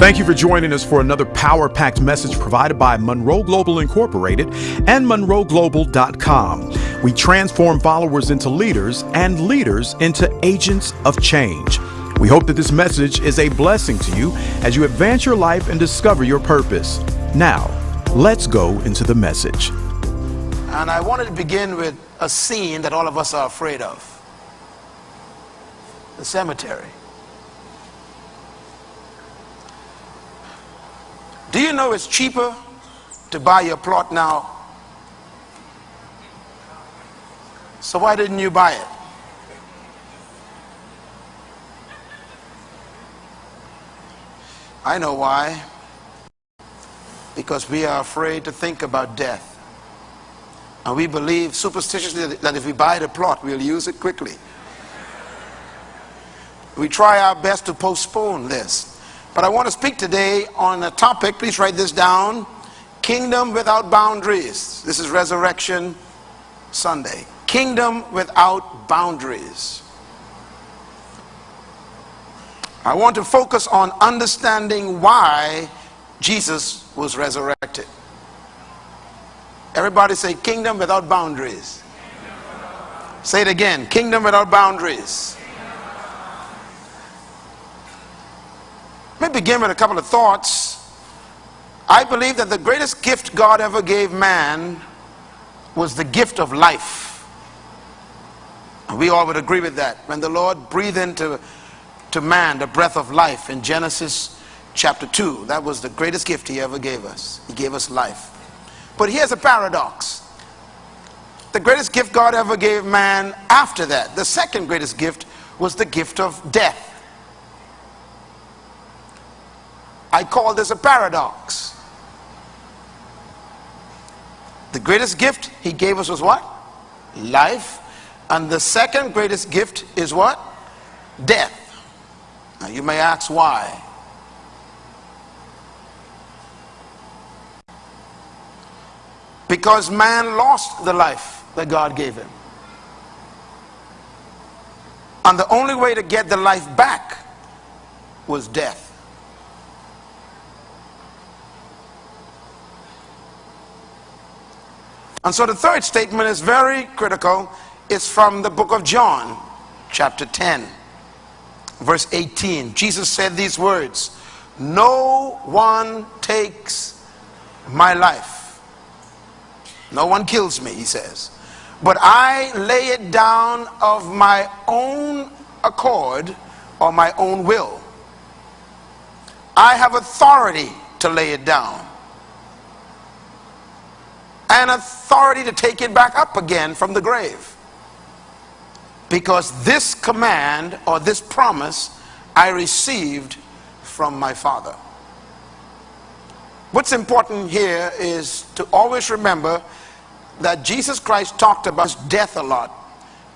Thank you for joining us for another power packed message provided by Munroe Global Incorporated and MunroeGlobal.com. We transform followers into leaders and leaders into agents of change. We hope that this message is a blessing to you as you advance your life and discover your purpose. Now, let's go into the message. And I wanted to begin with a scene that all of us are afraid of the cemetery. Do you know it's cheaper to buy your plot now? So why didn't you buy it? I know why. Because we are afraid to think about death. And we believe superstitiously that if we buy the plot, we'll use it quickly. We try our best to postpone this. But I want to speak today on a topic, please write this down Kingdom without boundaries. This is Resurrection Sunday. Kingdom without boundaries. I want to focus on understanding why Jesus was resurrected. Everybody say, Kingdom without boundaries. Say it again Kingdom without boundaries. Let me begin with a couple of thoughts. I believe that the greatest gift God ever gave man was the gift of life. We all would agree with that. When the Lord breathed into to man the breath of life in Genesis chapter 2, that was the greatest gift he ever gave us. He gave us life. But here's a paradox. The greatest gift God ever gave man after that, the second greatest gift, was the gift of death. I call this a paradox. The greatest gift he gave us was what? Life. And the second greatest gift is what? Death. Now you may ask why. Because man lost the life that God gave him. And the only way to get the life back was death. And so the third statement is very critical. It's from the book of John, chapter 10, verse 18. Jesus said these words No one takes my life. No one kills me, he says. But I lay it down of my own accord or my own will. I have authority to lay it down and authority to take it back up again from the grave. Because this command or this promise I received from my Father. What's important here is to always remember that Jesus Christ talked about death a lot,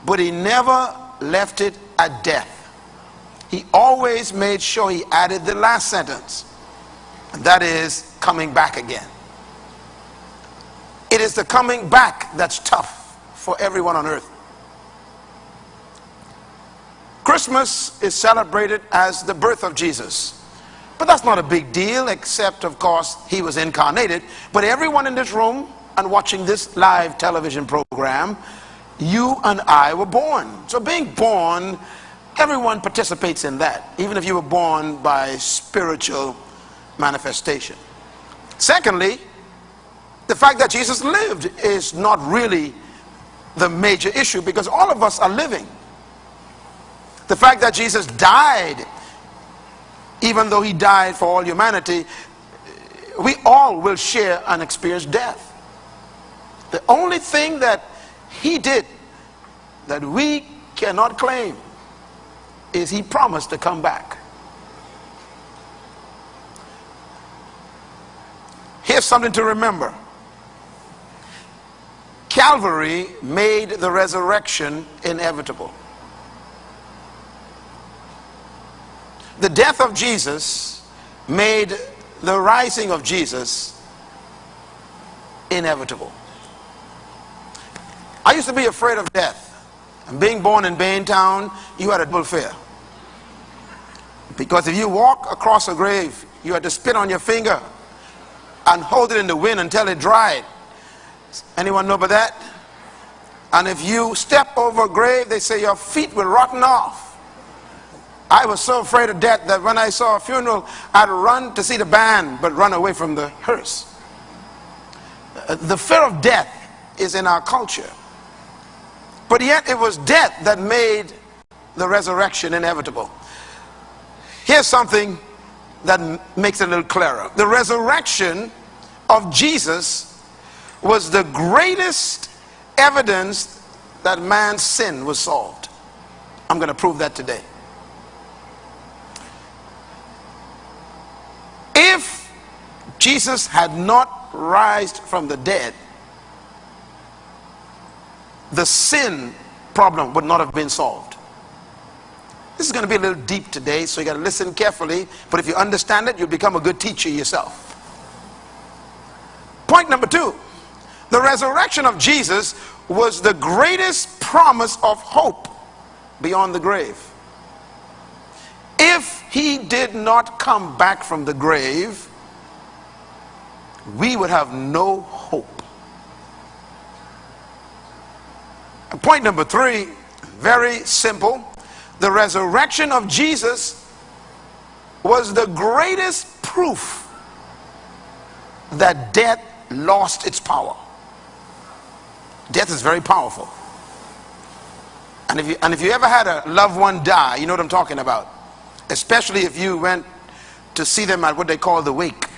but he never left it at death. He always made sure he added the last sentence, and that is coming back again. It is the coming back that's tough for everyone on earth. Christmas is celebrated as the birth of Jesus. But that's not a big deal, except, of course, he was incarnated. But everyone in this room and watching this live television program, you and I were born. So being born, everyone participates in that, even if you were born by spiritual manifestation. Secondly, the fact that Jesus lived is not really the major issue because all of us are living. The fact that Jesus died, even though he died for all humanity, we all will share and experience death. The only thing that he did that we cannot claim is he promised to come back. Here's something to remember. Calvary made the resurrection inevitable. The death of Jesus made the rising of Jesus inevitable. I used to be afraid of death. And being born in Baintown, you had a double fear. Because if you walk across a grave, you had to spit on your finger and hold it in the wind until it dried. Anyone know about that? And if you step over a grave, they say your feet will rotten off. I was so afraid of death that when I saw a funeral, I'd run to see the band, but run away from the hearse. Uh, the fear of death is in our culture. But yet it was death that made the resurrection inevitable. Here's something that makes it a little clearer. The resurrection of Jesus was the greatest evidence that man's sin was solved. I'm going to prove that today. If Jesus had not risen from the dead, the sin problem would not have been solved. This is going to be a little deep today, so you got to listen carefully. But if you understand it, you'll become a good teacher yourself. Point number two the resurrection of Jesus was the greatest promise of hope beyond the grave. If he did not come back from the grave, we would have no hope. Point number three, very simple. The resurrection of Jesus was the greatest proof that death lost its power. Death is very powerful. And if you, and if you ever had a loved one die, you know what I'm talking about. Especially if you went to see them at what they call the wake.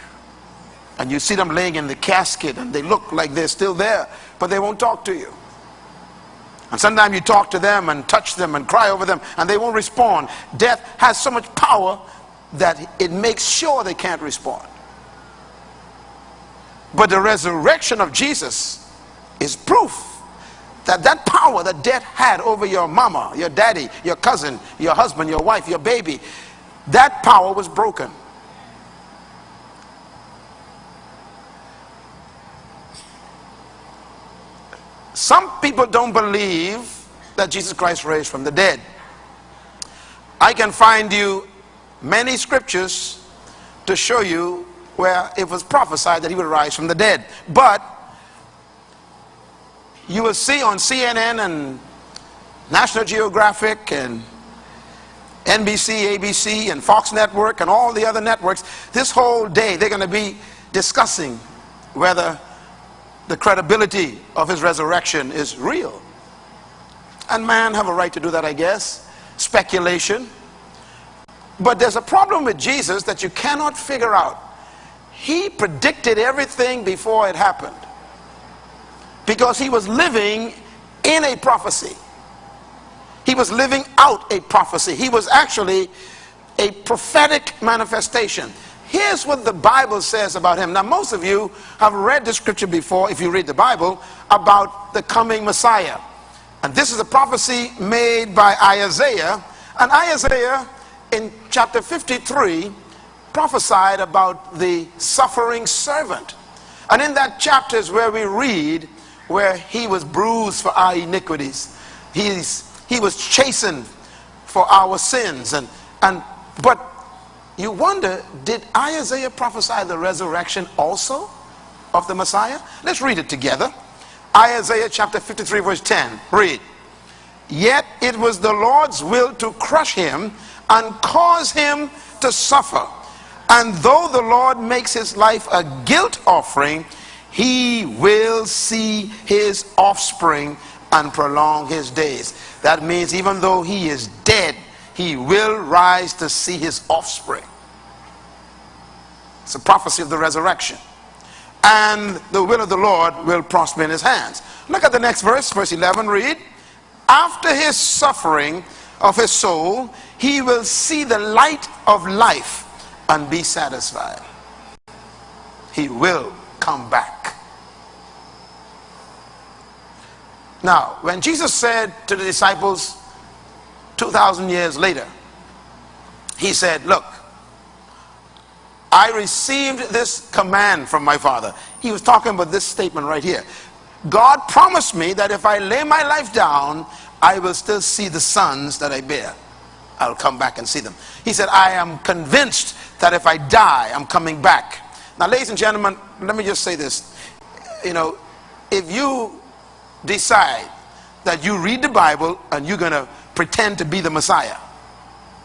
And you see them laying in the casket and they look like they're still there but they won't talk to you. And sometimes you talk to them and touch them and cry over them and they won't respond. Death has so much power that it makes sure they can't respond. But the resurrection of Jesus is proof that that power that death had over your mama, your daddy, your cousin, your husband, your wife, your baby, that power was broken. Some people don't believe that Jesus Christ raised from the dead. I can find you many scriptures to show you where it was prophesied that he would rise from the dead. But you will see on CNN and National Geographic and NBC, ABC, and Fox Network, and all the other networks, this whole day they're going to be discussing whether the credibility of his resurrection is real. And man have a right to do that, I guess. Speculation. But there's a problem with Jesus that you cannot figure out. He predicted everything before it happened because he was living in a prophecy. He was living out a prophecy. He was actually a prophetic manifestation. Here's what the Bible says about him. Now, most of you have read the scripture before, if you read the Bible, about the coming Messiah. And this is a prophecy made by Isaiah. And Isaiah, in chapter 53, prophesied about the suffering servant. And in that chapter is where we read where he was bruised for our iniquities. He's, he was chastened for our sins. And, and, but you wonder, did Isaiah prophesy the resurrection also of the Messiah? Let's read it together. Isaiah chapter 53 verse 10. Read. Yet it was the Lord's will to crush him and cause him to suffer. And though the Lord makes his life a guilt offering, he will see his offspring and prolong his days. That means even though he is dead, he will rise to see his offspring. It's a prophecy of the resurrection. And the will of the Lord will prosper in his hands. Look at the next verse, verse 11, read. After his suffering of his soul, he will see the light of life and be satisfied. He will come back. Now, when Jesus said to the disciples 2,000 years later, he said, Look, I received this command from my Father. He was talking about this statement right here. God promised me that if I lay my life down, I will still see the sons that I bear. I'll come back and see them. He said, I am convinced that if I die, I'm coming back. Now, ladies and gentlemen, let me just say this. You know, if you decide that you read the Bible and you're going to pretend to be the Messiah,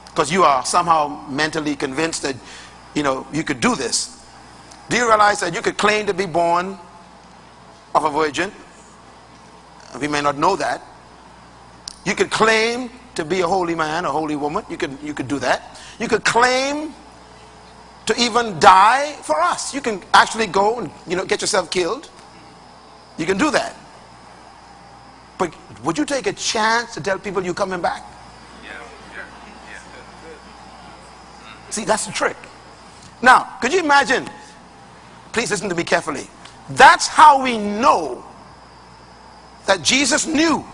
because you are somehow mentally convinced that, you know, you could do this. Do you realize that you could claim to be born of a virgin? We may not know that. You could claim to be a holy man, a holy woman. You could, you could do that. You could claim to even die for us. You can actually go and you know get yourself killed. You can do that. But would you take a chance to tell people you're coming back? See, that's the trick. Now, could you imagine? Please listen to me carefully. That's how we know that Jesus knew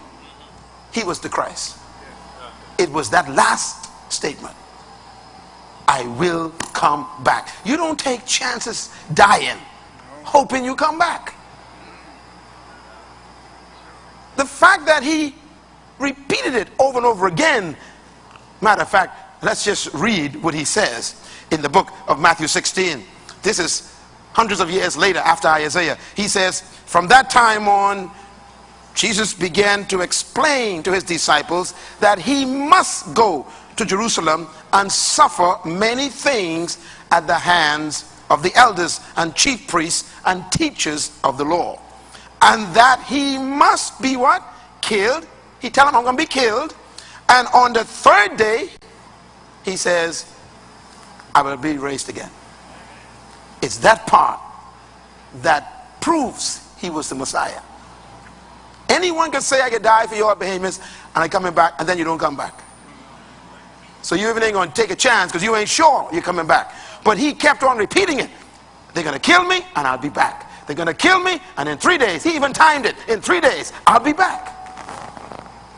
he was the Christ. It was that last statement. I will come back. You don't take chances dying, hoping you come back. The fact that he repeated it over and over again, matter of fact, let's just read what he says in the book of Matthew 16. This is hundreds of years later after Isaiah. He says, From that time on, Jesus began to explain to his disciples that he must go to Jerusalem and suffer many things at the hands of the elders and chief priests and teachers of the law. And that he must be what? Killed. He tell him, I'm going to be killed. And on the third day, he says, I will be raised again. It's that part that proves he was the Messiah. Anyone can say I could die for your behemoths and I coming back and then you don't come back. So you even ain't going to take a chance because you ain't sure you're coming back. But he kept on repeating it. They're going to kill me and I'll be back. They're going to kill me and in three days, he even timed it, in three days, I'll be back.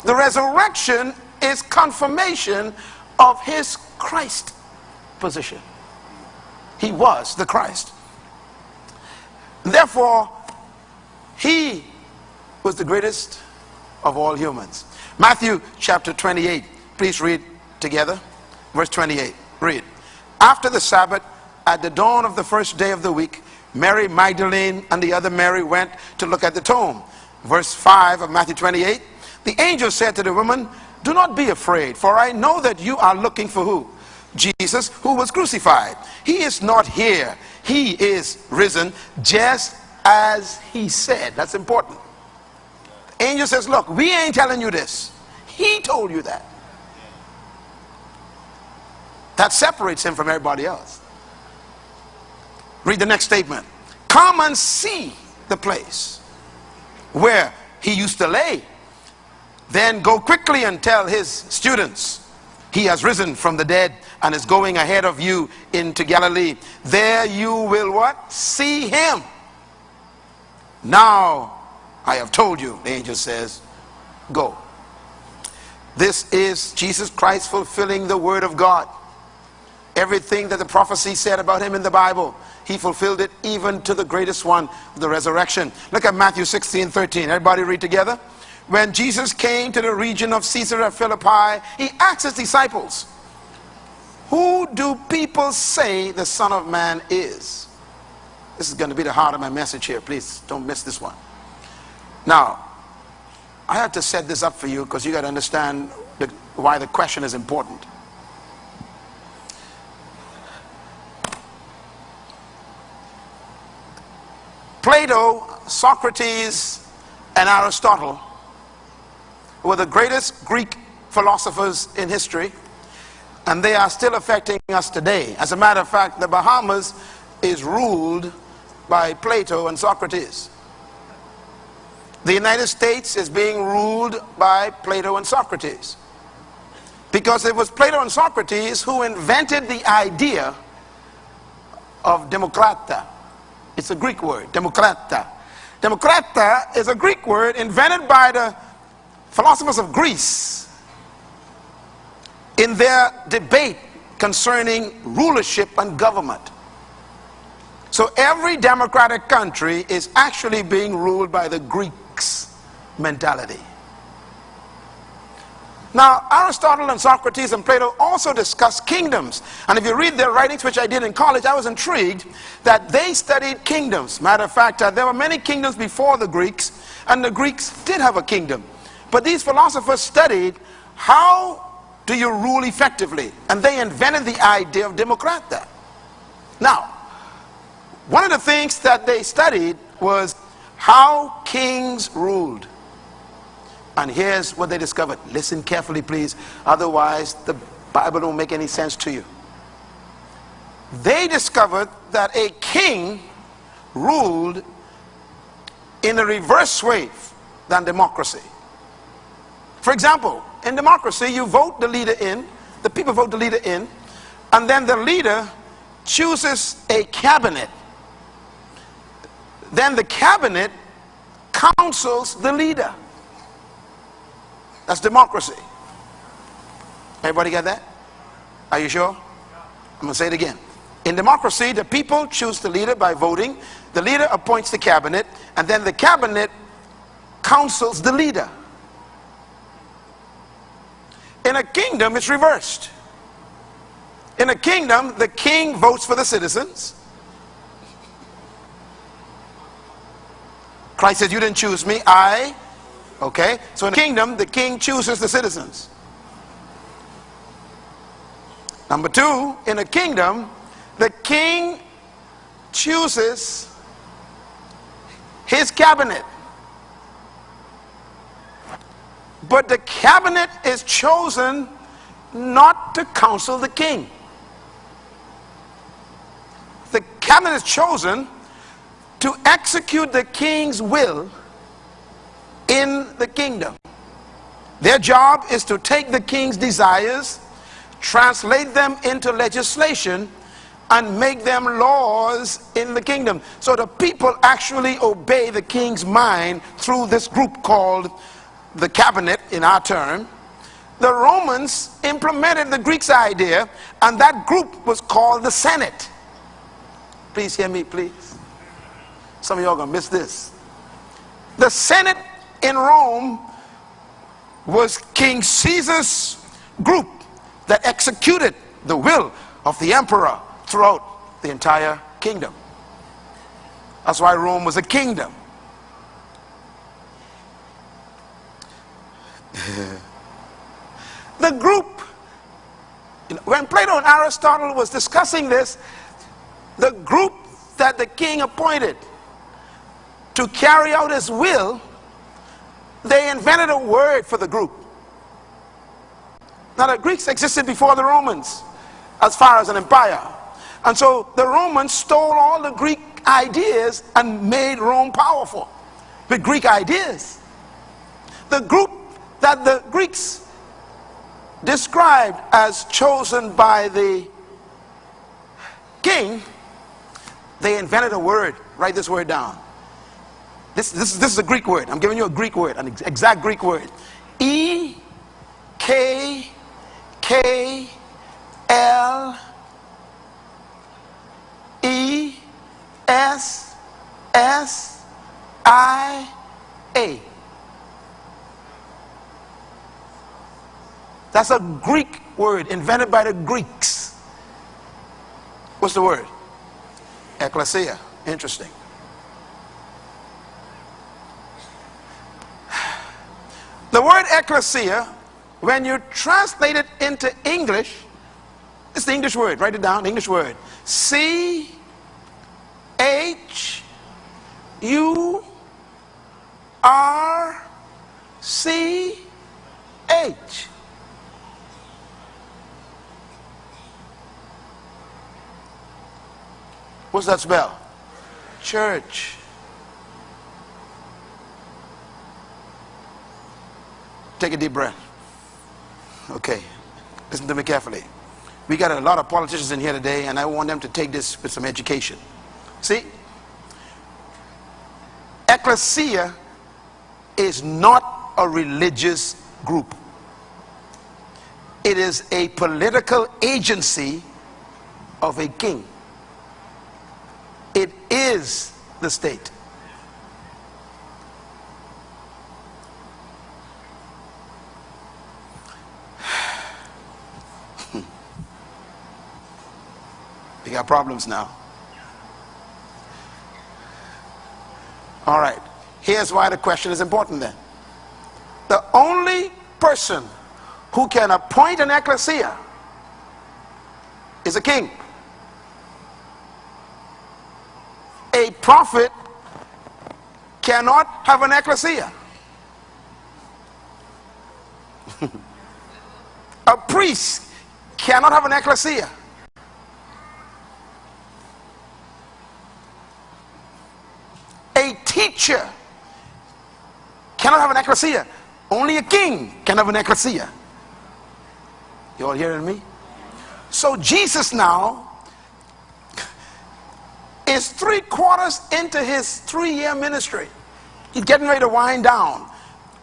The resurrection is confirmation of his Christ position. He was the Christ. Therefore, he was the greatest of all humans. Matthew chapter 28. Please read together. Verse 28. Read. After the Sabbath, at the dawn of the first day of the week, Mary Magdalene and the other Mary went to look at the tomb. Verse 5 of Matthew 28. The angel said to the woman, Do not be afraid, for I know that you are looking for who? Jesus, who was crucified. He is not here. He is risen just as he said. That's important. The Angel says, Look, we ain't telling you this. He told you that. That separates him from everybody else. Read the next statement. Come and see the place where he used to lay. Then go quickly and tell his students, he has risen from the dead and is going ahead of you into Galilee. There you will what? See him. Now I have told you, the angel says, go. This is Jesus Christ fulfilling the word of God. Everything that the prophecy said about him in the Bible, he fulfilled it even to the greatest one, the resurrection. Look at Matthew 16, 13. Everybody read together. When Jesus came to the region of Caesarea Philippi, he asked his disciples, Who do people say the Son of Man is? This is going to be the heart of my message here. Please don't miss this one. Now, I have to set this up for you because you got to understand the, why the question is important. Plato, Socrates, and Aristotle were the greatest Greek philosophers in history, and they are still affecting us today. As a matter of fact, the Bahamas is ruled by Plato and Socrates. The United States is being ruled by Plato and Socrates. Because it was Plato and Socrates who invented the idea of democrata. It's a Greek word, democrata. Democrata is a Greek word invented by the philosophers of Greece in their debate concerning rulership and government. So every democratic country is actually being ruled by the Greeks mentality. Now, Aristotle and Socrates and Plato also discussed kingdoms. And if you read their writings, which I did in college, I was intrigued that they studied kingdoms. Matter of fact, uh, there were many kingdoms before the Greeks, and the Greeks did have a kingdom. But these philosophers studied how do you rule effectively? And they invented the idea of democratia. Now, one of the things that they studied was how kings ruled. And here's what they discovered. Listen carefully, please. Otherwise, the Bible don't make any sense to you. They discovered that a king ruled in a reverse way than democracy. For example, in democracy, you vote the leader in, the people vote the leader in, and then the leader chooses a cabinet. Then the cabinet counsels the leader. That's democracy. Everybody get that? Are you sure? I'm going to say it again. In democracy, the people choose the leader by voting. The leader appoints the cabinet, and then the cabinet counsels the leader. In a kingdom, it's reversed. In a kingdom, the king votes for the citizens. Christ said, You didn't choose me, I. Okay? So in a kingdom, the king chooses the citizens. Number two, in a kingdom, the king chooses his cabinet. But the cabinet is chosen not to counsel the king. The cabinet is chosen to execute the king's will in the kingdom. Their job is to take the king's desires, translate them into legislation, and make them laws in the kingdom. So the people actually obey the king's mind through this group called the cabinet in our term, the Romans implemented the Greeks' idea, and that group was called the Senate. Please hear me, please. Some of y'all gonna miss this. The Senate in Rome was King Caesar's group that executed the will of the emperor throughout the entire kingdom. That's why Rome was a kingdom. the group, when Plato and Aristotle was discussing this, the group that the king appointed to carry out his will, they invented a word for the group. Now the Greeks existed before the Romans as far as an empire. And so the Romans stole all the Greek ideas and made Rome powerful with Greek ideas. The group that the Greeks described as chosen by the king, they invented a word. Write this word down. This, this, this is a Greek word. I'm giving you a Greek word, an exact Greek word. E K K L E S S I A. That's a Greek word invented by the Greeks. What's the word? Ecclesia. Interesting. Word ecclesia, when you translate it into English, it's the English word. Write it down, English word. C H U R C H. What's that spell? Church. Take a deep breath. Okay. Listen to me carefully. We got a lot of politicians in here today, and I want them to take this with some education. See? Ecclesia is not a religious group. It is a political agency of a king. It is the state. We got problems now. All right. Here's why the question is important then. The only person who can appoint an ecclesia is a king. A prophet cannot have an ecclesia. a priest cannot have an ecclesia. A teacher cannot have an ecclesia. Only a king can have an ecclesia. You all hearing me? So Jesus now is three quarters into his three year ministry. He's getting ready to wind down.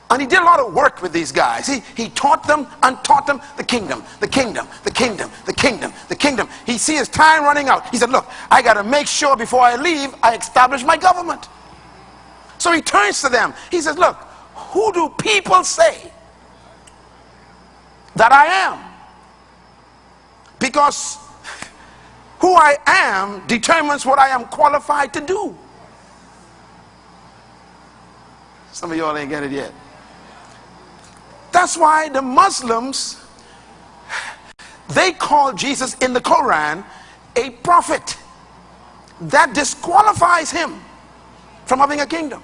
And he did a lot of work with these guys. He, he taught them and taught them the kingdom, the kingdom, the kingdom, the kingdom, the kingdom. He see his time running out. He said, look, I got to make sure before I leave, I establish my government. So he turns to them. He says, look, who do people say that I am? Because who I am determines what I am qualified to do. Some of y'all ain't get it yet. That's why the Muslims, they call Jesus in the Quran a prophet. That disqualifies him from having a kingdom.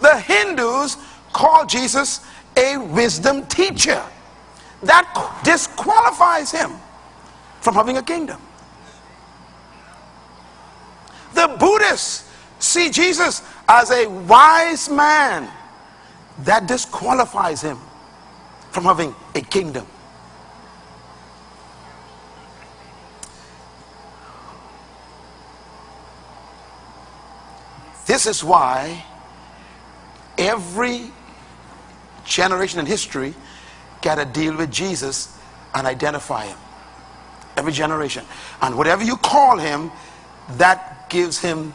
The Hindus call Jesus a wisdom teacher. That disqualifies him from having a kingdom. The Buddhists see Jesus as a wise man. That disqualifies him from having a kingdom. This is why every generation in history got to deal with Jesus and identify him. Every generation. And whatever you call him, that gives him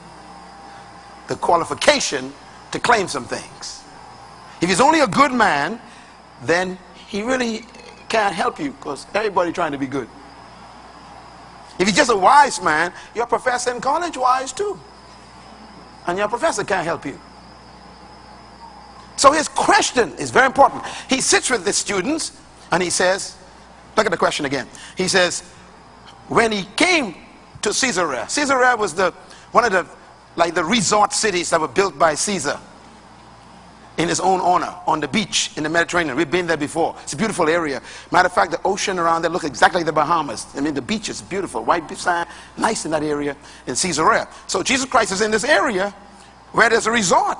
the qualification to claim some things. If he's only a good man, then he really can't help you because everybody trying to be good. If he's just a wise man, your professor in college wise too. And your professor can't help you. So his question is very important. He sits with the students and he says, look at the question again. He says, when he came to Caesarea, Caesarea was the one of the like the resort cities that were built by Caesar in his own honor on the beach in the Mediterranean. We've been there before. It's a beautiful area. Matter of fact, the ocean around there looks exactly like the Bahamas. I mean, the beach is beautiful, white sand, nice in that area in Caesarea. So Jesus Christ is in this area where there's a resort.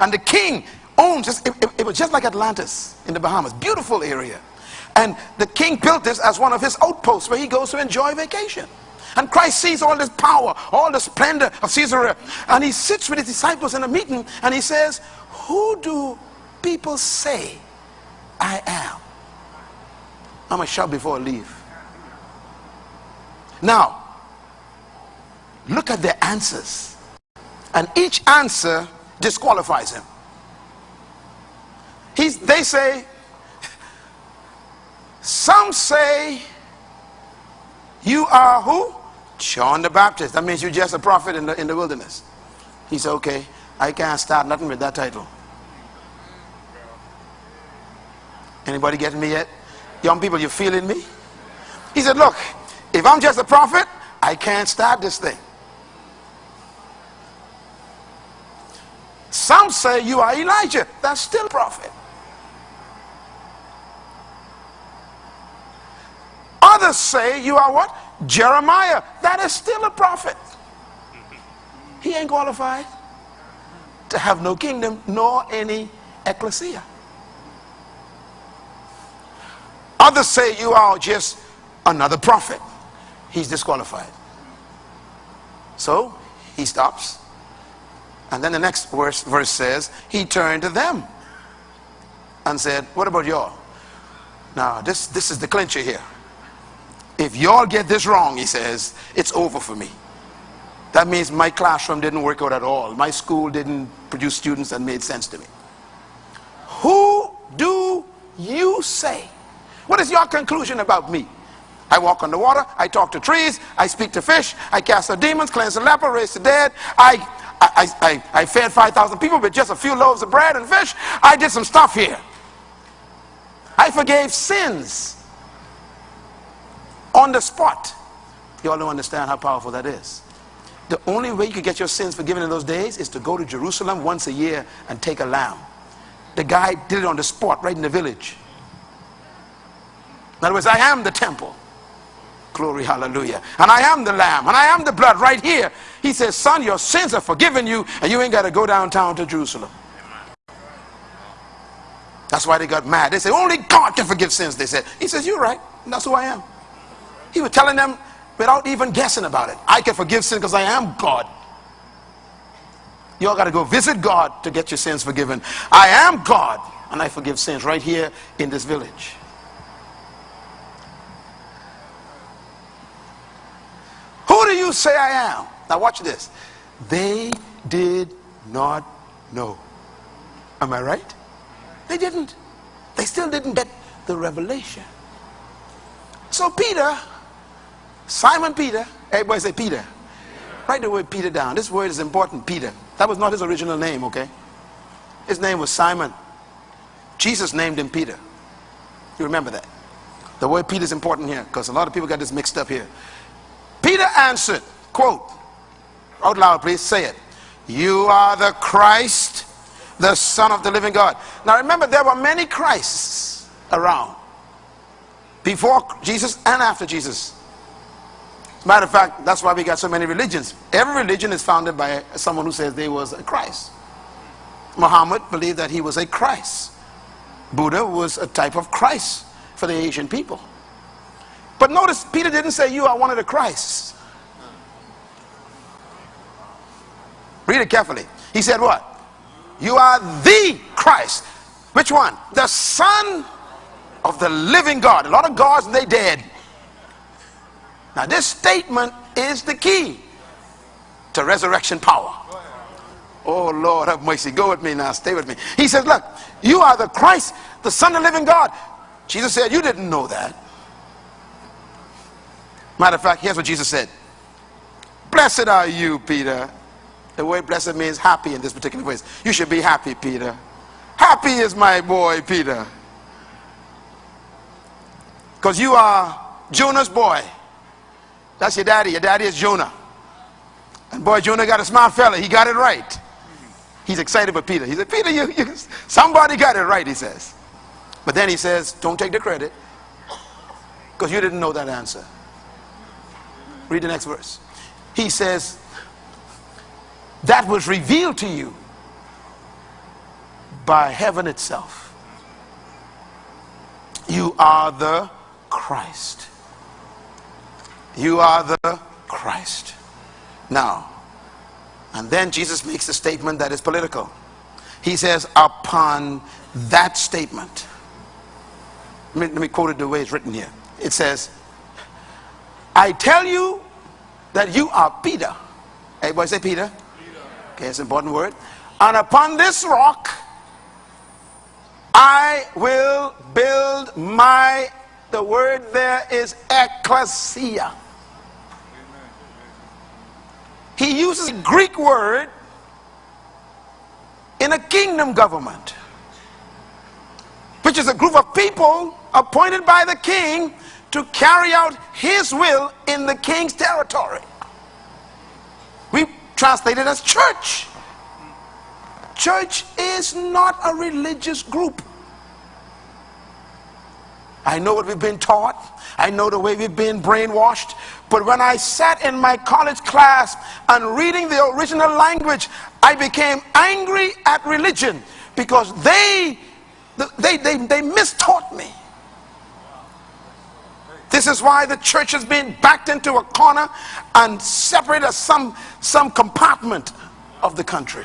And the king It, it, it was just like Atlantis in the Bahamas. Beautiful area. And the king built this as one of his outposts where he goes to enjoy vacation. And Christ sees all this power, all the splendor of Caesarea. And he sits with his disciples in a meeting and he says, Who do people say I am? I'm to shout before I leave. Now, look at the answers. And each answer disqualifies him. He's, they say, some say you are who? John the Baptist. That means you're just a prophet in the, in the wilderness. He said, okay, I can't start nothing with that title. Anybody getting me yet? Young people, you feeling me? He said, look, if I'm just a prophet, I can't start this thing. Some say you are Elijah. That's still a prophet. Others say you are what? Jeremiah. That is still a prophet. He ain't qualified to have no kingdom nor any ecclesia. Others say you are just another prophet. He's disqualified. So he stops. And then the next verse, verse says, he turned to them and said, What about y'all? Now, this, this is the clincher here. If y'all get this wrong, he says, it's over for me. That means my classroom didn't work out at all. My school didn't produce students that made sense to me. Who do you say? What is your conclusion about me? I walk on the water, I talk to trees, I speak to fish, I cast out demons, cleanse the leper, raise the dead. I, I, I, I fed 5,000 people with just a few loaves of bread and fish. I did some stuff here. I forgave sins on the spot. You all don't understand how powerful that is. The only way you could get your sins forgiven in those days is to go to Jerusalem once a year and take a lamb. The guy did it on the spot, right in the village. In other words, I am the temple. Glory, hallelujah. And I am the lamb, and I am the blood right here. He says, Son, your sins are forgiven you, and you ain't got to go downtown to Jerusalem. That's why they got mad. They said, Only God can forgive sins, they said. He says, You're right. That's who I am. He was telling them without even guessing about it. I can forgive sin because I am God. You all got to go visit God to get your sins forgiven. I am God, and I forgive sins right here in this village. Who do you say I am? Now watch this. They did not know. Am I right? They didn't. They still didn't get the revelation. So Peter, Simon Peter, everybody say Peter. Write the word Peter down. This word is important, Peter. That was not his original name, okay? His name was Simon. Jesus named him Peter. You remember that? The word Peter is important here because a lot of people got this mixed up here. Peter answered, quote, out loud please, say it. You are the Christ, the Son of the living God. Now remember, there were many Christs around. Before Jesus and after Jesus. Matter of fact, that's why we got so many religions. Every religion is founded by someone who says they was a Christ. Muhammad believed that he was a Christ. Buddha was a type of Christ for the Asian people. But notice, Peter didn't say, You are one of the Christs. Read it carefully. He said, What? You are the Christ. Which one? The Son of the living God. A lot of gods, they dead. Now, this statement is the key to resurrection power. Oh, Lord, have mercy. Go with me now. Stay with me. He says, Look, you are the Christ, the Son of the living God. Jesus said, You didn't know that. Matter of fact, here's what Jesus said Blessed are you, Peter. The word blessed means happy in this particular place. You should be happy, Peter. Happy is my boy, Peter. Because you are Jonah's boy. That's your daddy. Your daddy is Jonah. And boy, Jonah got a smart fella. He got it right. He's excited for Peter. He said, Peter, you, you, somebody got it right, he says. But then he says, don't take the credit because you didn't know that answer. Read the next verse. He says, that was revealed to you by heaven itself. You are the Christ. You are the Christ. Now, and then Jesus makes a statement that is political. He says, upon that statement, let me, let me quote it the way it's written here. It says, I tell you that you are Peter. Everybody say Peter. Peter. Okay, it's an important word. And upon this rock, I will build my, the word there is ecclesia. He uses a Greek word in a kingdom government, which is a group of people appointed by the king to carry out his will in the king's territory. We translate it as church. Church is not a religious group. I know what we've been taught. I know the way we've been brainwashed. But when I sat in my college class and reading the original language, I became angry at religion because they, they, they, they mistaught me. This is why the church has been backed into a corner and separated as some, some compartment of the country.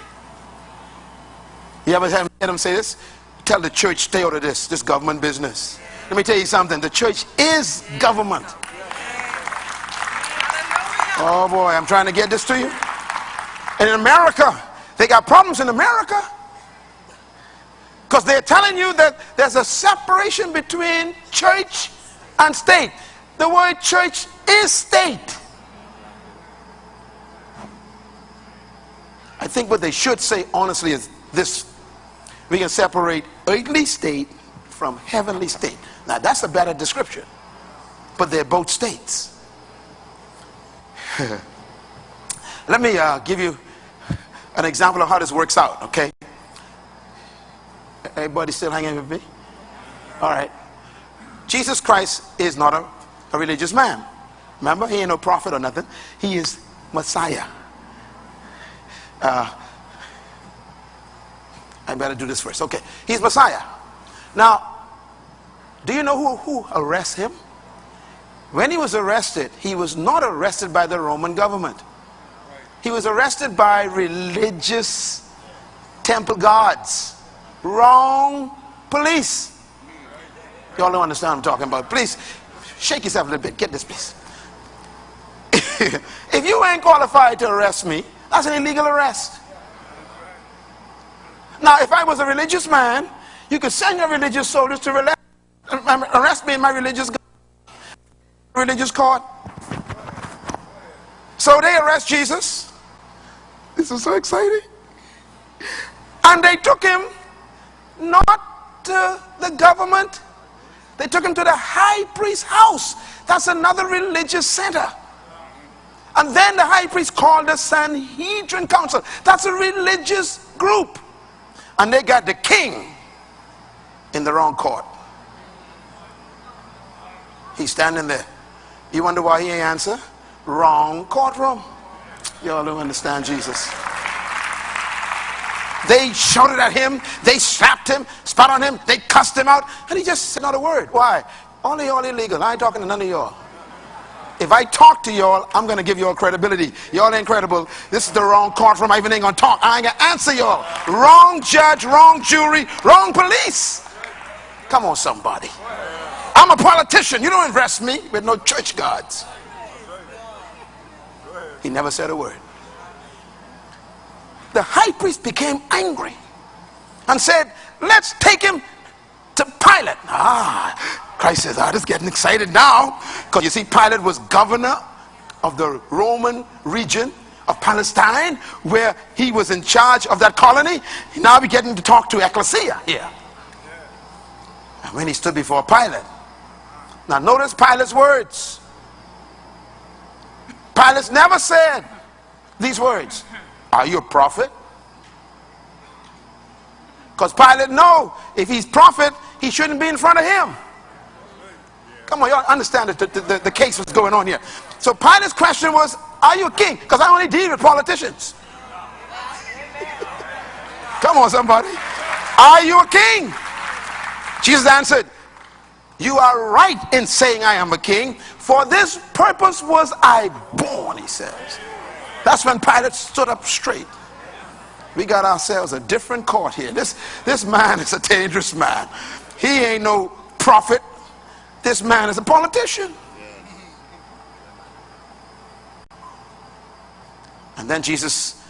You ever heard them say this? Tell the church, stay out of this, this government business. Let me tell you something. The church is government. Oh boy, I'm trying to get this to you. And in America, they got problems in America. Because they're telling you that there's a separation between church and state. The word church is state. I think what they should say honestly is this we can separate earthly state from heavenly state. Now that's a better description, but they're both states. Let me uh, give you an example of how this works out, okay? Everybody still hanging with me? All right. Jesus Christ is not a, a religious man. Remember, he ain't no prophet or nothing. He is Messiah. Uh, I better do this first. Okay. He's Messiah. Now, do you know who, who arrests him? When he was arrested, he was not arrested by the Roman government. He was arrested by religious temple guards. Wrong police. Y'all don't understand what I'm talking about. Please, shake yourself a little bit. Get this, please. if you ain't qualified to arrest me, that's an illegal arrest. Now, if I was a religious man, you could send your religious soldiers to arrest me in my religious religious court. So they arrest Jesus. This is so exciting. And they took him not to the government, they took him to the high priest's house. That's another religious center. And then the high priest called the Sanhedrin Council. That's a religious group. And they got the king in the wrong court. He's standing there. You wonder why he ain't answer? Wrong courtroom. Y'all don't understand Jesus. They shouted at him, they slapped him, spat on him, they cussed him out, and he just said not a word. Why? Only y'all illegal. I ain't talking to none of y'all. If I talk to y'all, I'm to give y'all credibility. Y'all ain't credible. This is the wrong courtroom. I even ain't to talk. I ain't to answer y'all. Wrong judge, wrong jury, wrong police. Come on, somebody. I'm a politician. You don't arrest me with no church guards. He never said a word. The high priest became angry and said, Let's take him to Pilate. Ah, Christ says, Ah, this is getting excited now. Because you see, Pilate was governor of the Roman region of Palestine, where he was in charge of that colony. Now we're getting to talk to Ecclesia here. And when he stood before Pilate, now notice Pilate's words. Pilate never said these words. Are you a prophet? Because Pilate know if he's prophet, he shouldn't be in front of him. Come on, y'all understand the, the, the, the case was going on here. So Pilate's question was, are you a king? Because I only deal with politicians. Come on, somebody. Are you a king? Jesus answered, you are right in saying I am a king. For this purpose was I born, he says. That's when Pilate stood up straight. We got ourselves a different court here. This, this man is a dangerous man. He ain't no prophet. This man is a politician. And then Jesus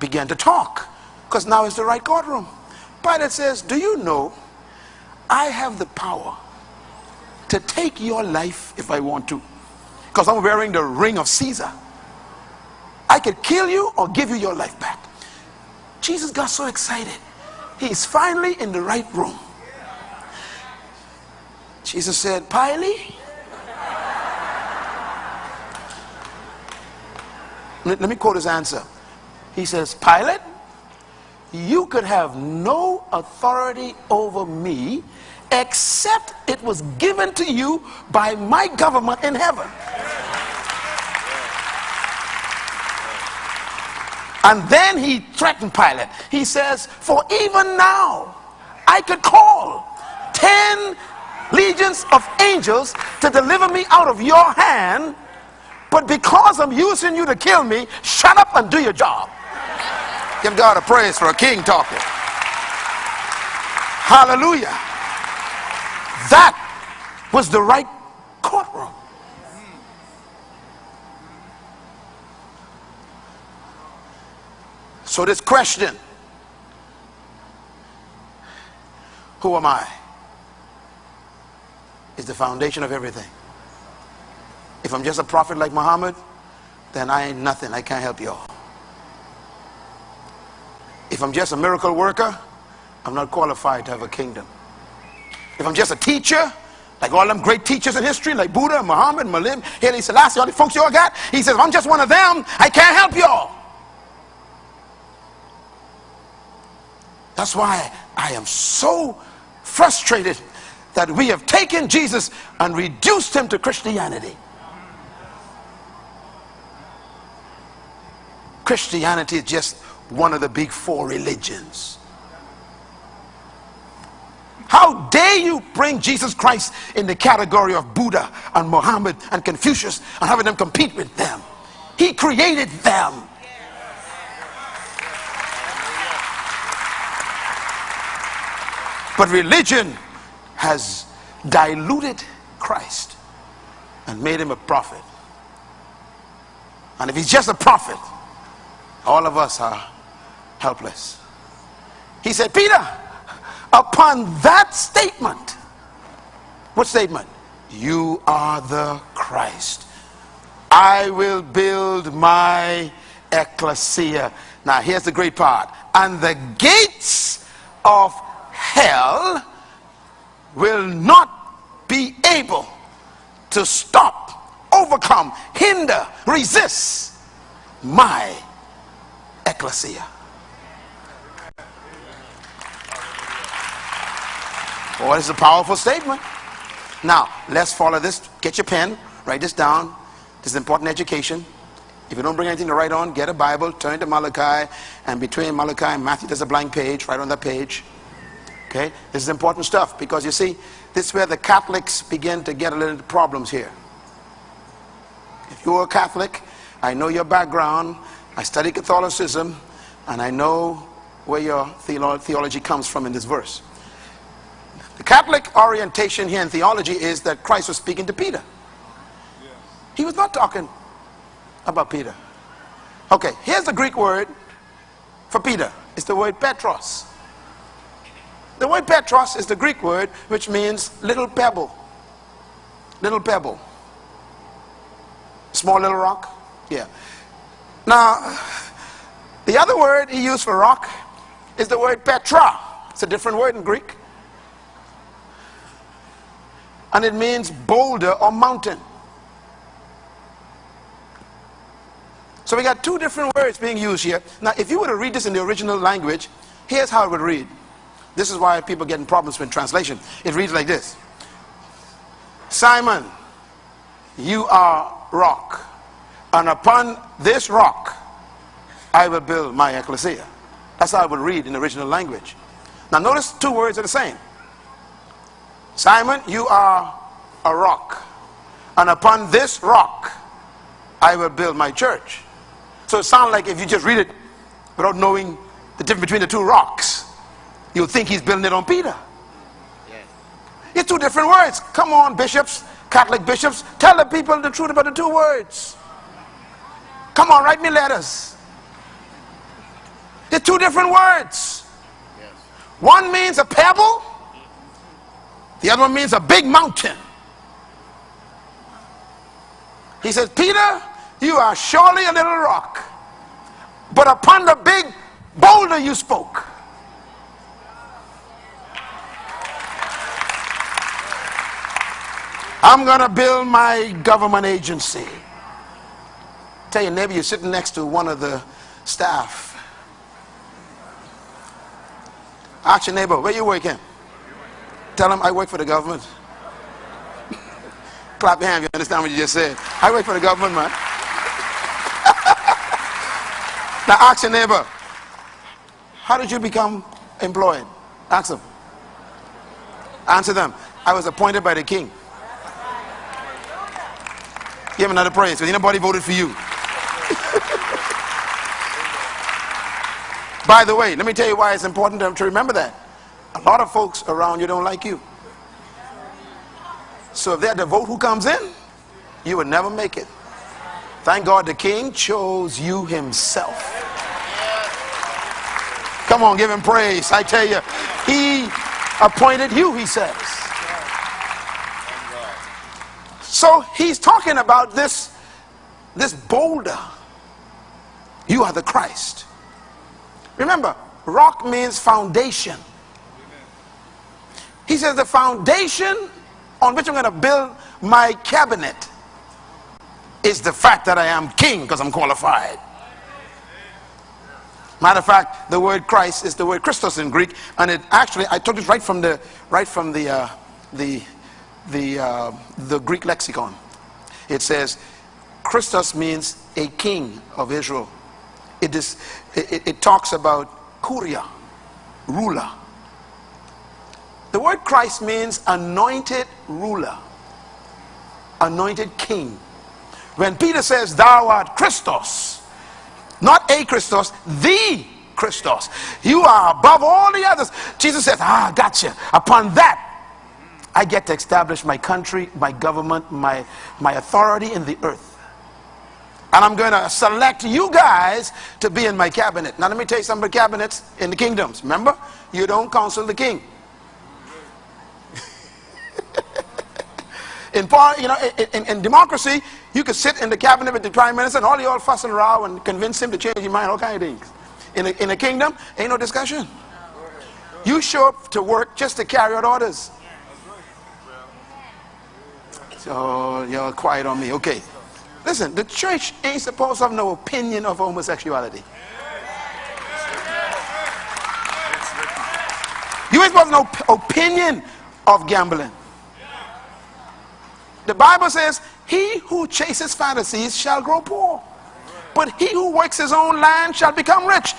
began to talk because now is the right courtroom. Pilate says, Do you know I have the power to take your life if I want to? Because I'm wearing the ring of Caesar. I could kill you or give you your life back. Jesus got so excited. He's finally in the right room. Jesus said, Pilate, let me quote his answer. He says, Pilate, you could have no authority over me except it was given to you by my government in heaven. And then he threatened Pilate. He says, For even now I could call 10 legions of angels to deliver me out of your hand, but because I'm using you to kill me, shut up and do your job. Give God a praise for a king talking. Hallelujah. That was the right courtroom. So this question Who am I? Is the foundation of everything. If I'm just a prophet like Muhammad, then I ain't nothing. I can't help y'all. If I'm just a miracle worker, I'm not qualified to have a kingdom. If I'm just a teacher, like all them great teachers in history, like Buddha, Muhammad, Malim, Haile Selassie, all the folks y'all got, he says, I'm just one of them, I can't help y'all. That's why I am so frustrated that we have taken Jesus and reduced him to Christianity. Christianity is just one of the big four religions. How dare you bring Jesus Christ in the category of Buddha and Muhammad and Confucius and having them compete with them? He created them. But religion has diluted Christ and made him a prophet. And if he's just a prophet, all of us are helpless. He said, Peter, upon that statement, what statement? You are the Christ. I will build my ecclesia. Now, here's the great part. And the gates of hell will not be able to stop, overcome, hinder, resist my ecclesia. Boy, is a powerful statement. Now, let's follow this. Get your pen, write this down. This is important education. If you don't bring anything to write on, get a Bible, turn to Malachi, and between Malachi and Matthew, there's a blank page. Write on that page. Okay? This is important stuff because you see, this is where the Catholics begin to get a little problems here. If you're a Catholic, I know your background, I study Catholicism, and I know where your theology comes from in this verse. The Catholic orientation here in theology is that Christ was speaking to Peter. He was not talking about Peter. Okay, here's the Greek word for Peter. It's the word Petros. The word Petros is the Greek word which means little pebble. Little pebble. Small little rock. Yeah. Now, the other word he used for rock is the word Petra. It's a different word in Greek. And it means boulder or mountain. So we got two different words being used here. Now, if you were to read this in the original language, here's how it would read. This is why people get in problems with translation. It reads like this Simon, you are rock, and upon this rock I will build my ecclesia. That's how I would read in the original language. Now, notice two words are the same. Simon, you are a rock, and upon this rock I will build my church. So it sounds like if you just read it without knowing the difference between the two rocks, You'll think he's building it on Peter. Yes. It's two different words. Come on, bishops, Catholic bishops, tell the people the truth about the two words. Come on, write me letters. They're two different words. Yes. One means a pebble, the other one means a big mountain. He says, Peter, you are surely a little rock, but upon the big boulder you spoke. I'm going to build my government agency. Tell your neighbor you're sitting next to one of the staff. Ask your neighbor, where you working? Tell them I work for the government. Clap your hand you understand what you just said. I work for the government, man. now ask your neighbor, how did you become employed? Ask them. Answer them. I was appointed by the king. Give him another praise because nobody voted for you. By the way, let me tell you why it's important to remember that. A lot of folks around you don't like you. So if they're the vote who comes in, you would never make it. Thank God the king chose you himself. Come on, give him praise. I tell you, he appointed you, he says. So he's talking about this, this boulder. You are the Christ. Remember, rock means foundation. He says the foundation on which I'm going to build my cabinet is the fact that I am king because I'm qualified. Matter of fact, the word Christ is the word Christos in Greek, and it actually I took it right from the right from the uh, the the uh, the Greek lexicon. It says Christos means a king of Israel. It is it, it talks about kuria, ruler. The word Christ means anointed ruler, anointed king. When Peter says, Thou art Christos, not a Christos, the Christos. You are above all the others. Jesus says, Ah, gotcha. Upon that, I get to establish my country, my government, my, my authority in the earth. And I'm going to select you guys to be in my cabinet. Now, let me tell you some of the cabinets in the kingdoms. Remember, you don't counsel the king. in, you know, in, in, democracy, you could sit in the cabinet with the prime minister and all you all fuss and row and convince him to change his mind, all kind of things. In a, in a kingdom, ain't no discussion. You show up to work just to carry out orders. So you're quiet on me. Okay. Listen, the church ain't supposed to have no opinion of homosexuality. You ain't supposed to have no opinion of gambling. The Bible says, He who chases fantasies shall grow poor. But he who works his own land shall become rich.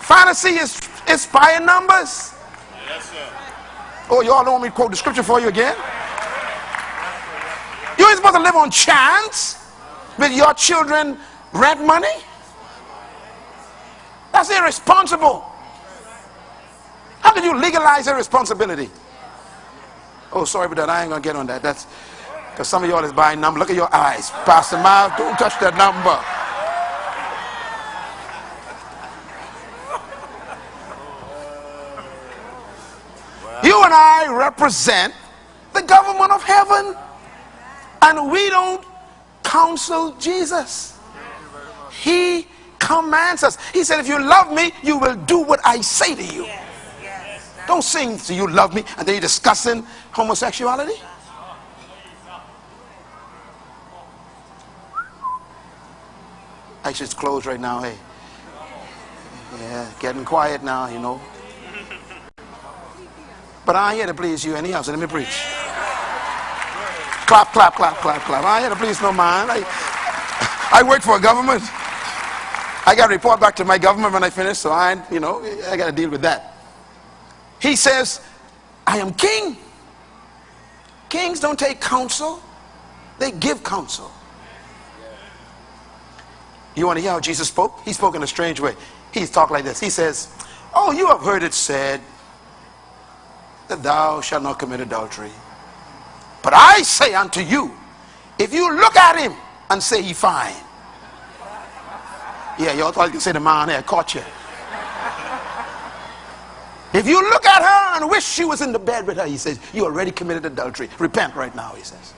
Fantasy is, is by numbers. Yes, oh, you all don't want me to quote the scripture for you again? You ain't supposed to live on chance with your children rent money? That's irresponsible. How can you legalize irresponsibility? Oh, sorry, but that I ain't gonna get on that. That's because some of y'all is buying number. Look at your eyes. Pastor Myles, don't touch that number. You and I represent the government of heaven. And we don't counsel Jesus. He commands us. He said, if you love me, you will do what I say to you. Don't sing to you love me and then you're discussing homosexuality. I should close right now, hey. Yeah, getting quiet now, you know. But I ain't here to please you anyhow, so let me preach. Clap, clap, clap, clap, clap. I ain't here to please no man. I, I work for a government. I got to report back to my government when I finish, so I, you know, I got to deal with that. He says, I am king. Kings don't take counsel, they give counsel. You want to hear how Jesus spoke? He spoke in a strange way. He's talked like this. He says, Oh, you have heard it said that thou shalt not commit adultery. But I say unto you, if you look at him and say he fine. Yeah, you all thought you could say the man there caught you. If you look at her and wish she was in the bed with her, he says, you already committed adultery. Repent right now, he says.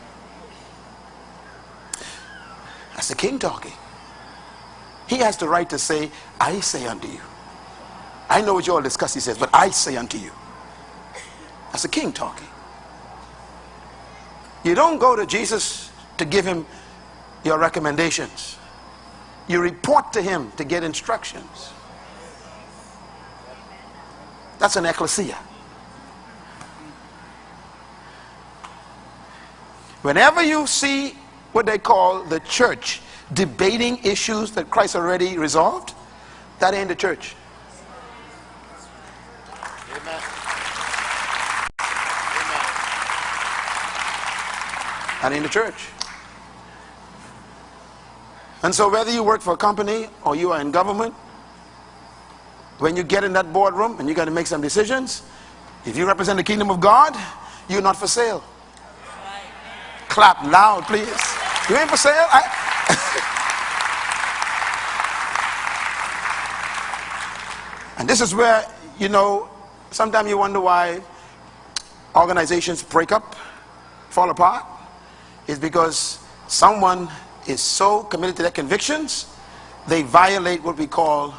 That's the king talking. He has the right to say, I say unto you. I know what you all discuss, he says, but I say unto you. That's a king talking. You don't go to Jesus to give him your recommendations. You report to him to get instructions. That's an ecclesia. Whenever you see what they call the church debating issues that Christ already resolved, that ain't the church. Amen. That ain't the church. And so whether you work for a company or you are in government, when you get in that boardroom and you got to make some decisions, if you represent the kingdom of God, you're not for sale. Clap loud, please. You ain't for sale. I, and this is where, you know, sometimes you wonder why organizations break up, fall apart, is because someone is so committed to their convictions, they violate what we call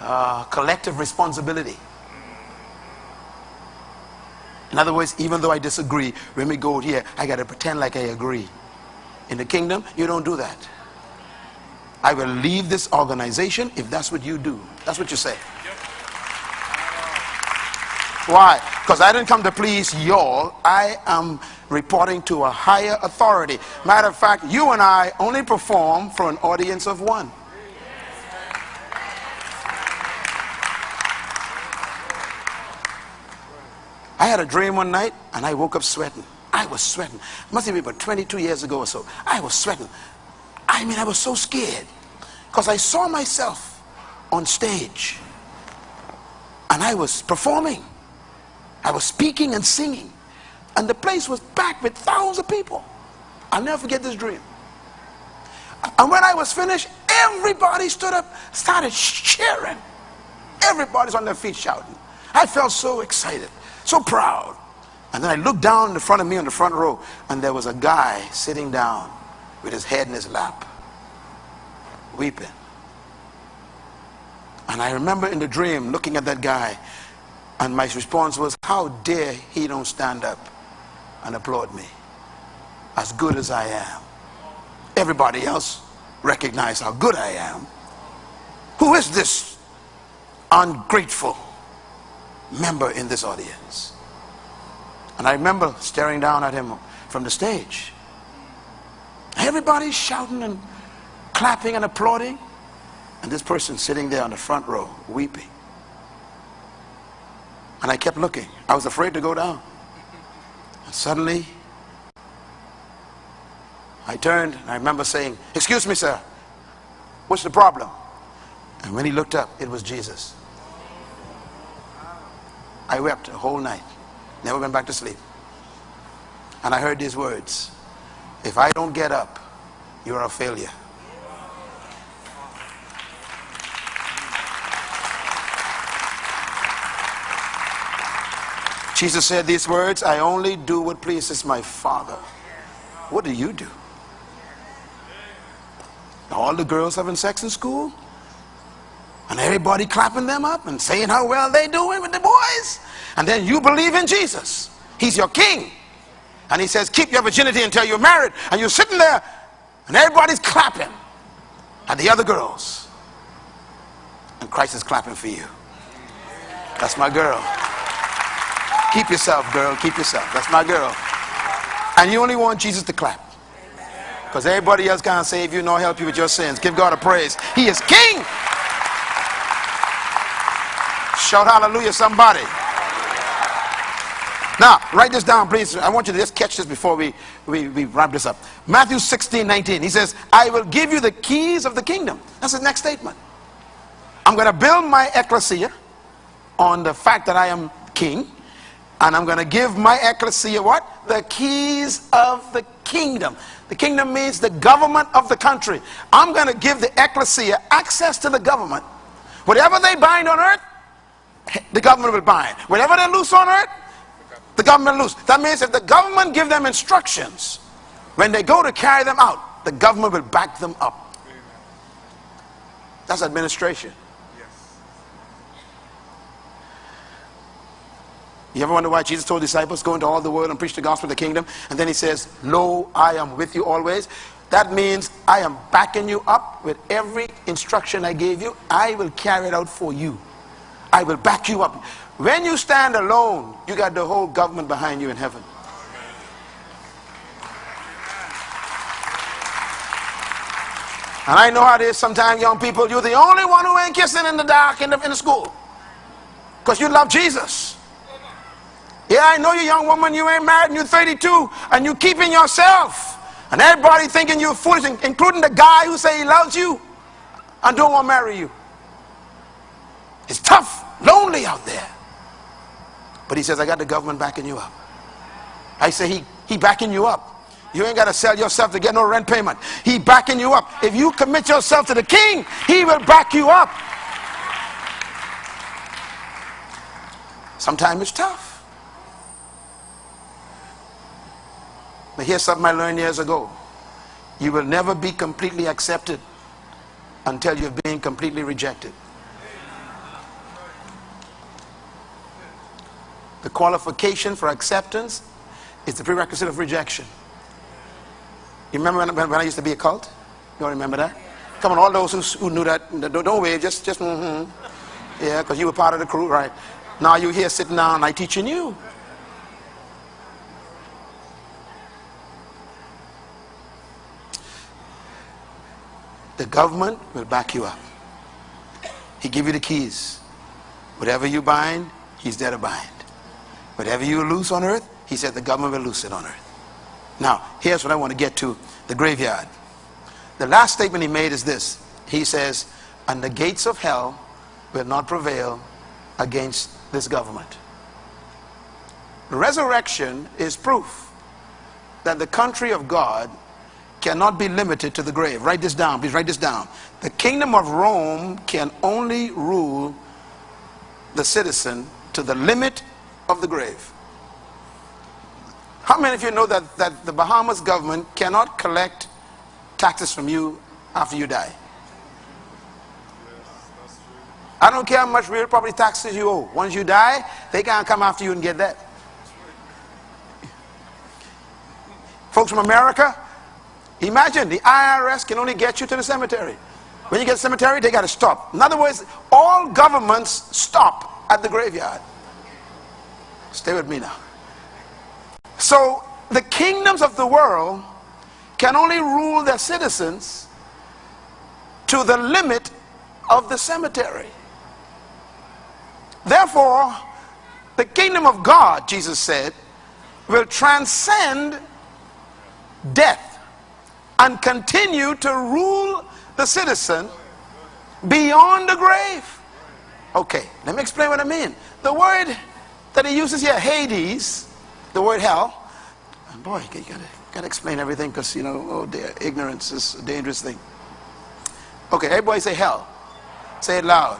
uh, collective responsibility. In other words, even though I disagree, when we go here, I got to pretend like I agree. In the kingdom, you don't do that. I will leave this organization if that's what you do. That's what you say. Why? Because I didn't come to please y'all. I am reporting to a higher authority. Matter of fact, you and I only perform for an audience of one. I had a dream one night and I woke up sweating. I was sweating. Must have been about 22 years ago or so. I was sweating. I mean, I was so scared because I saw myself on stage and I was performing. I was speaking and singing. And the place was packed with thousands of people. I'll never forget this dream. And when I was finished, everybody stood up, started cheering. Everybody's on their feet shouting. I felt so excited, so proud. And then I looked down in front of me on the front row, and there was a guy sitting down with his head in his lap, weeping. And I remember in the dream looking at that guy, and my response was, How dare he don't stand up and applaud me as good as I am? Everybody else recognize how good I am. Who is this ungrateful member in this audience? And I remember staring down at him from the stage. Everybody's shouting and clapping and applauding. And this person sitting there on the front row weeping. And I kept looking. I was afraid to go down. And suddenly, I turned and I remember saying, Excuse me, sir, what's the problem? And when he looked up, it was Jesus. I wept a whole night, never went back to sleep. And I heard these words If I don't get up, you're a failure. Jesus said these words, I only do what pleases my Father. What do you do? All the girls having sex in school? And everybody clapping them up and saying how well they're doing with the boys? And then you believe in Jesus. He's your king. And he says, keep your virginity until you're married. And you're sitting there and everybody's clapping. And the other girls. And Christ is clapping for you. That's my girl. Keep yourself, girl. Keep yourself. That's my girl. And you only want Jesus to clap. Because everybody else can't save you nor help you with your sins. Give God a praise. He is King. Shout hallelujah, somebody. Now, write this down, please. I want you to just catch this before we, we, we wrap this up. Matthew 16, 19. He says, I will give you the keys of the kingdom. That's the next statement. I'm going to build my ecclesia on the fact that I am king and I'm going to give my ecclesia what? The keys of the kingdom. The kingdom means the government of the country. I'm going to give the ecclesia access to the government. Whatever they bind on earth, the government will bind. Whatever they loose on earth, the government lose. That means if the government give them instructions, when they go to carry them out, the government will back them up. That's administration. You ever wonder why Jesus told disciples, go into all the world and preach the gospel of the kingdom? And then he says, Lo, I am with you always. That means I am backing you up with every instruction I gave you. I will carry it out for you. I will back you up. When you stand alone, you got the whole government behind you in heaven. And I know how it is sometimes, young people, you're the only one who ain't kissing in the dark in the, in the school. Because you love Jesus. Yeah, I know you young woman, you ain't married and you're 32 and you keeping yourself. And everybody thinking you're foolish, including the guy who say he loves you and don't want to marry you. It's tough, lonely out there. But he says, I got the government backing you up. I say, he, he backing you up. You ain't got to sell yourself to get no rent payment. He backing you up. If you commit yourself to the king, he will back you up. Sometimes it's tough. But here's something I learned years ago. You will never be completely accepted until you've been completely rejected. The qualification for acceptance is the prerequisite of rejection. You remember when, when I used to be a cult? You all remember that? Come on, all those who, who knew that, don't, don't wave, just, just, mm-hmm. Yeah, because you were part of the crew, right? Now you're here sitting down, I teaching you. The government will back you up. He give you the keys. Whatever you bind, he's there to bind. Whatever you loose on earth, he said the government will loose it on earth. Now, here's what I want to get to the graveyard. The last statement he made is this. He says, and the gates of hell will not prevail against this government. Resurrection is proof that the country of God cannot be limited to the grave. Write this down. Please write this down. The kingdom of Rome can only rule the citizen to the limit of the grave. How many of you know that, that the Bahamas government cannot collect taxes from you after you die? I don't care how much real property taxes you owe. Once you die, they can't come after you and get that. Folks from America, Imagine the IRS can only get you to the cemetery. When you get to the cemetery, they got to stop. In other words, all governments stop at the graveyard. Stay with me now. So the kingdoms of the world can only rule their citizens to the limit of the cemetery. Therefore, the kingdom of God, Jesus said, will transcend death and continue to rule the citizen beyond the grave. Okay, let me explain what I mean. The word that he uses here, Hades, the word hell, And boy, you gotta, gotta explain everything because, you know, oh dear, ignorance is a dangerous thing. Okay, everybody say hell. Say it loud.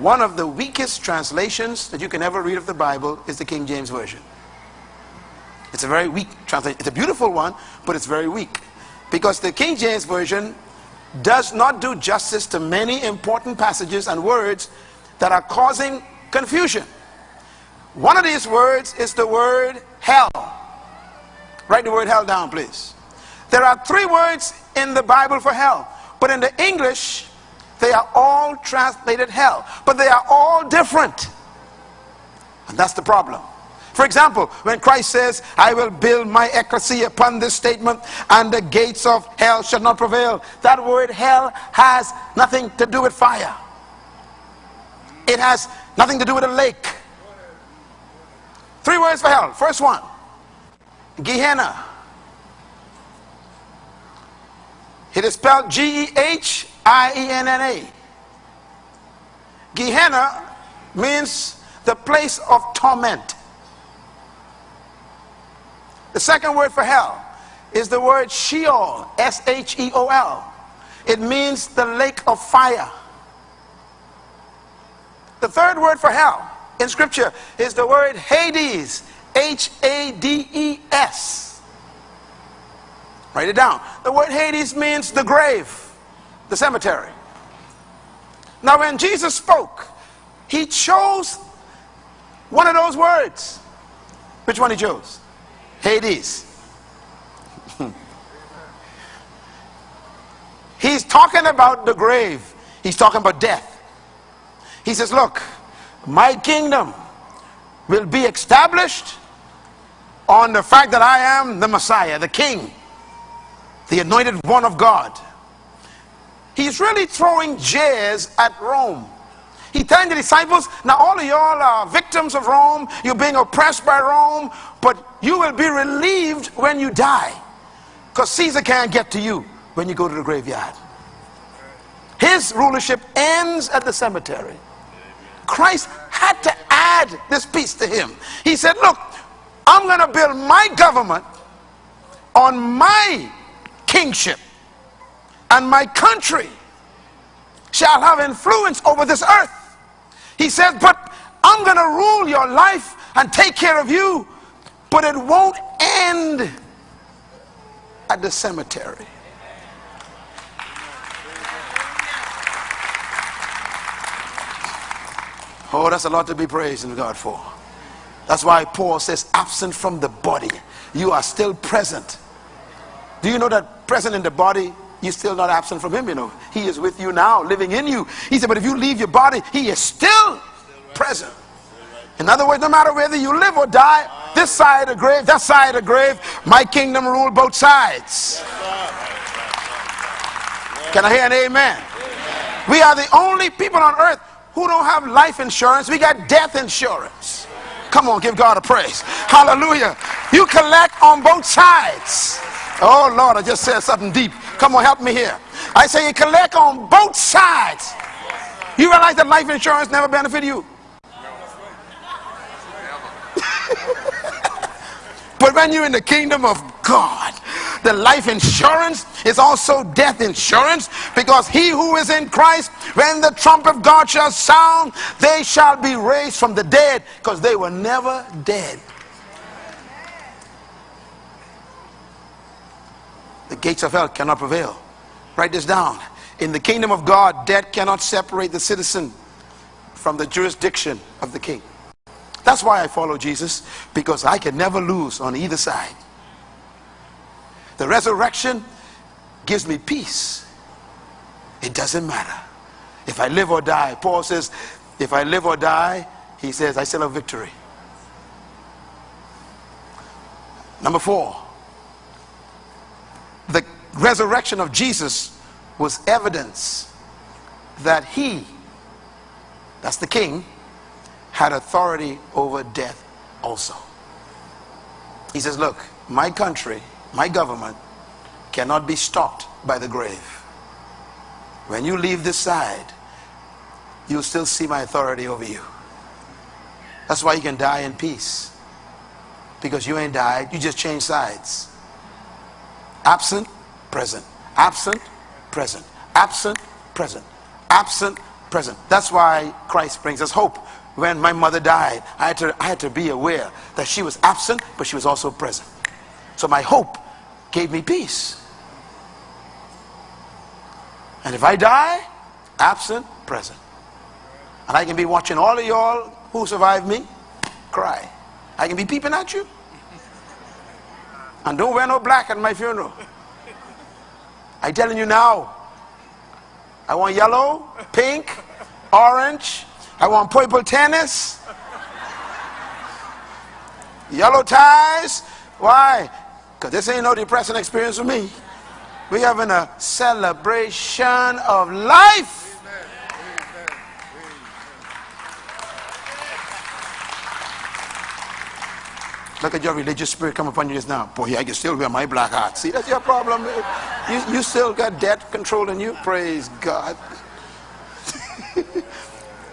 One of the weakest translations that you can ever read of the Bible is the King James Version. It's a very weak translation. It's a beautiful one, but it's very weak. Because the King James Version does not do justice to many important passages and words that are causing confusion. One of these words is the word hell. Write the word hell down, please. There are three words in the Bible for hell, but in the English, they are all translated hell, but they are all different. And that's the problem. For example, when Christ says, I will build my ecclesia upon this statement, and the gates of hell shall not prevail, that word hell has nothing to do with fire. It has nothing to do with a lake. Three words for hell. First one, Gehenna. It is spelled G-E-H-I-E-N-N-A. Gehenna means the place of torment. The second word for hell is the word Sheol, S-H-E-O-L. It means the lake of fire. The third word for hell in scripture is the word Hades, H-A-D-E-S. Write it down. The word Hades means the grave, the cemetery. Now when Jesus spoke, he chose one of those words. Which one he chose? Hades. He's talking about the grave. He's talking about death. He says, look, my kingdom will be established on the fact that I am the Messiah, the King, the anointed one of God. He's really throwing jeers at Rome. He telling the disciples, now all of y'all are victims of Rome. You're being oppressed by Rome. But you will be relieved when you die. Because Caesar can't get to you when you go to the graveyard. His rulership ends at the cemetery. Christ had to add this piece to him. He said, look, I'm going to build my government on my kingship and my country shall have influence over this earth he says, but I'm going to rule your life and take care of you, but it won't end at the cemetery. Oh, that's a lot to be praising God for. That's why Paul says, absent from the body, you are still present. Do you know that present in the body, you're still not absent from Him? You know, He is with you now, living in you. He said, but if you leave your body, He is still present. In other words, no matter whether you live or die, this side of the grave, that side of the grave, my kingdom rule both sides. Can I hear an amen? We are the only people on earth who don't have life insurance. We got death insurance. Come on, give God a praise. Hallelujah. You collect on both sides. Oh, Lord, I just said something deep. Come on, help me here. I say you collect on both sides. You realize that life insurance never benefit you. but when you're in the kingdom of God, the life insurance is also death insurance because he who is in Christ, when the trump of God shall sound, they shall be raised from the dead because they were never dead. The gates of hell cannot prevail. Write this down. In the kingdom of God, death cannot separate the citizen from the jurisdiction of the king. That's why I follow Jesus, because I can never lose on either side. The resurrection gives me peace. It doesn't matter. If I live or die, Paul says, if I live or die, he says, I still have victory. Number four, the resurrection of Jesus was evidence that he, that's the king, had authority over death also. He says, Look, my country my government cannot be stopped by the grave. When you leave this side, you'll still see my authority over you. That's why you can die in peace. Because you ain't died, you just changed sides. Absent, present. Absent, present. Absent, present. Absent, present. That's why Christ brings us hope. When my mother died, I had to, I had to be aware that she was absent, but she was also present. So my hope gave me peace. And if I die, absent, present. And I can be watching all of y'all who survived me cry. I can be peeping at you. And don't wear no black at my funeral. I telling you now. I want yellow, pink, orange. I want purple tennis. Yellow ties. Why? Because this ain't no depressing experience for me. We're having a celebration of life. Look at your religious spirit come upon you just now. Boy, I can still wear my black hat. See, that's your problem. You, you still got death controlling you. Praise God.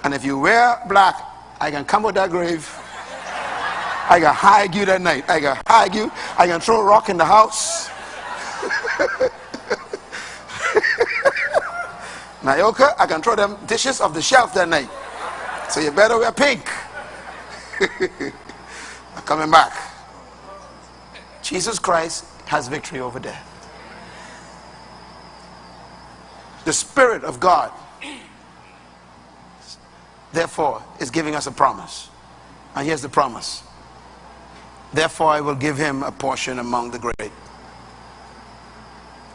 and if you wear black, I can come with that grave. I can hide you that night. I can hide you. I can throw a rock in the house. Nayoka, I can throw them dishes off the shelf that night. So you better wear pink. I'm coming back. Jesus Christ has victory over death. The Spirit of God, therefore, is giving us a promise. And here's the promise Therefore, I will give him a portion among the great.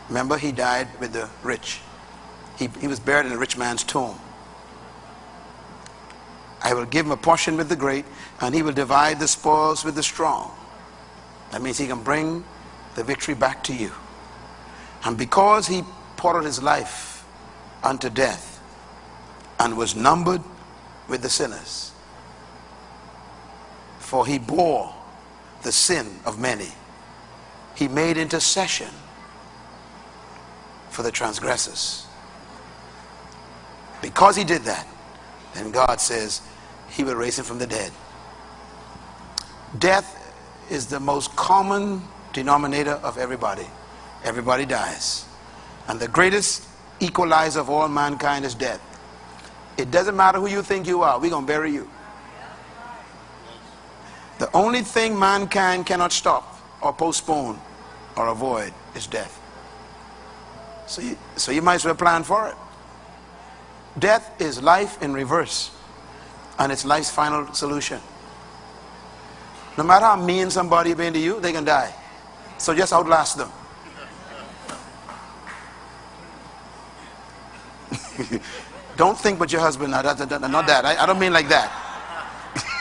Remember, he died with the rich. He, he was buried in a rich man's tomb. I will give him a portion with the great, and he will divide the spoils with the strong. That means he can bring the victory back to you. And because he poured out his life unto death and was numbered with the sinners, for he bore the sin of many. He made intercession for the transgressors. Because he did that, then God says he will raise him from the dead. Death is the most common denominator of everybody. Everybody dies. And the greatest equalizer of all mankind is death. It doesn't matter who you think you are, we're going to bury you. The only thing mankind cannot stop or postpone or avoid is death. So you, so you might as well plan for it. Death is life in reverse, and it's life's final solution. No matter how mean somebody been to you, they can die. So just outlast them. don't think but your husband. Not that. I don't mean like that.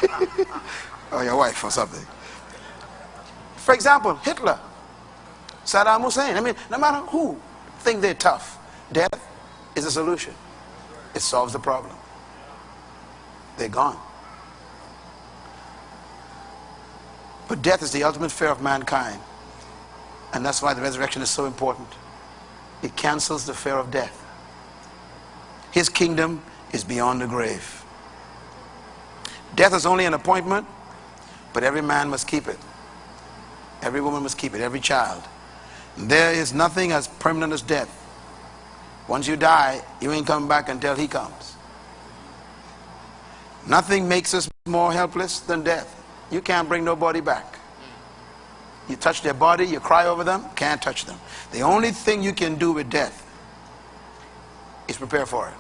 or your wife or something. For example, Hitler, Saddam Hussein. I mean, no matter who think they're tough, death is a solution. It solves the problem. They're gone. But death is the ultimate fear of mankind. And that's why the resurrection is so important. It cancels the fear of death. His kingdom is beyond the grave. Death is only an appointment, but every man must keep it. Every woman must keep it, every child. There is nothing as permanent as death. Once you die, you ain't coming back until he comes. Nothing makes us more helpless than death. You can't bring nobody back. You touch their body, you cry over them, can't touch them. The only thing you can do with death is prepare for it.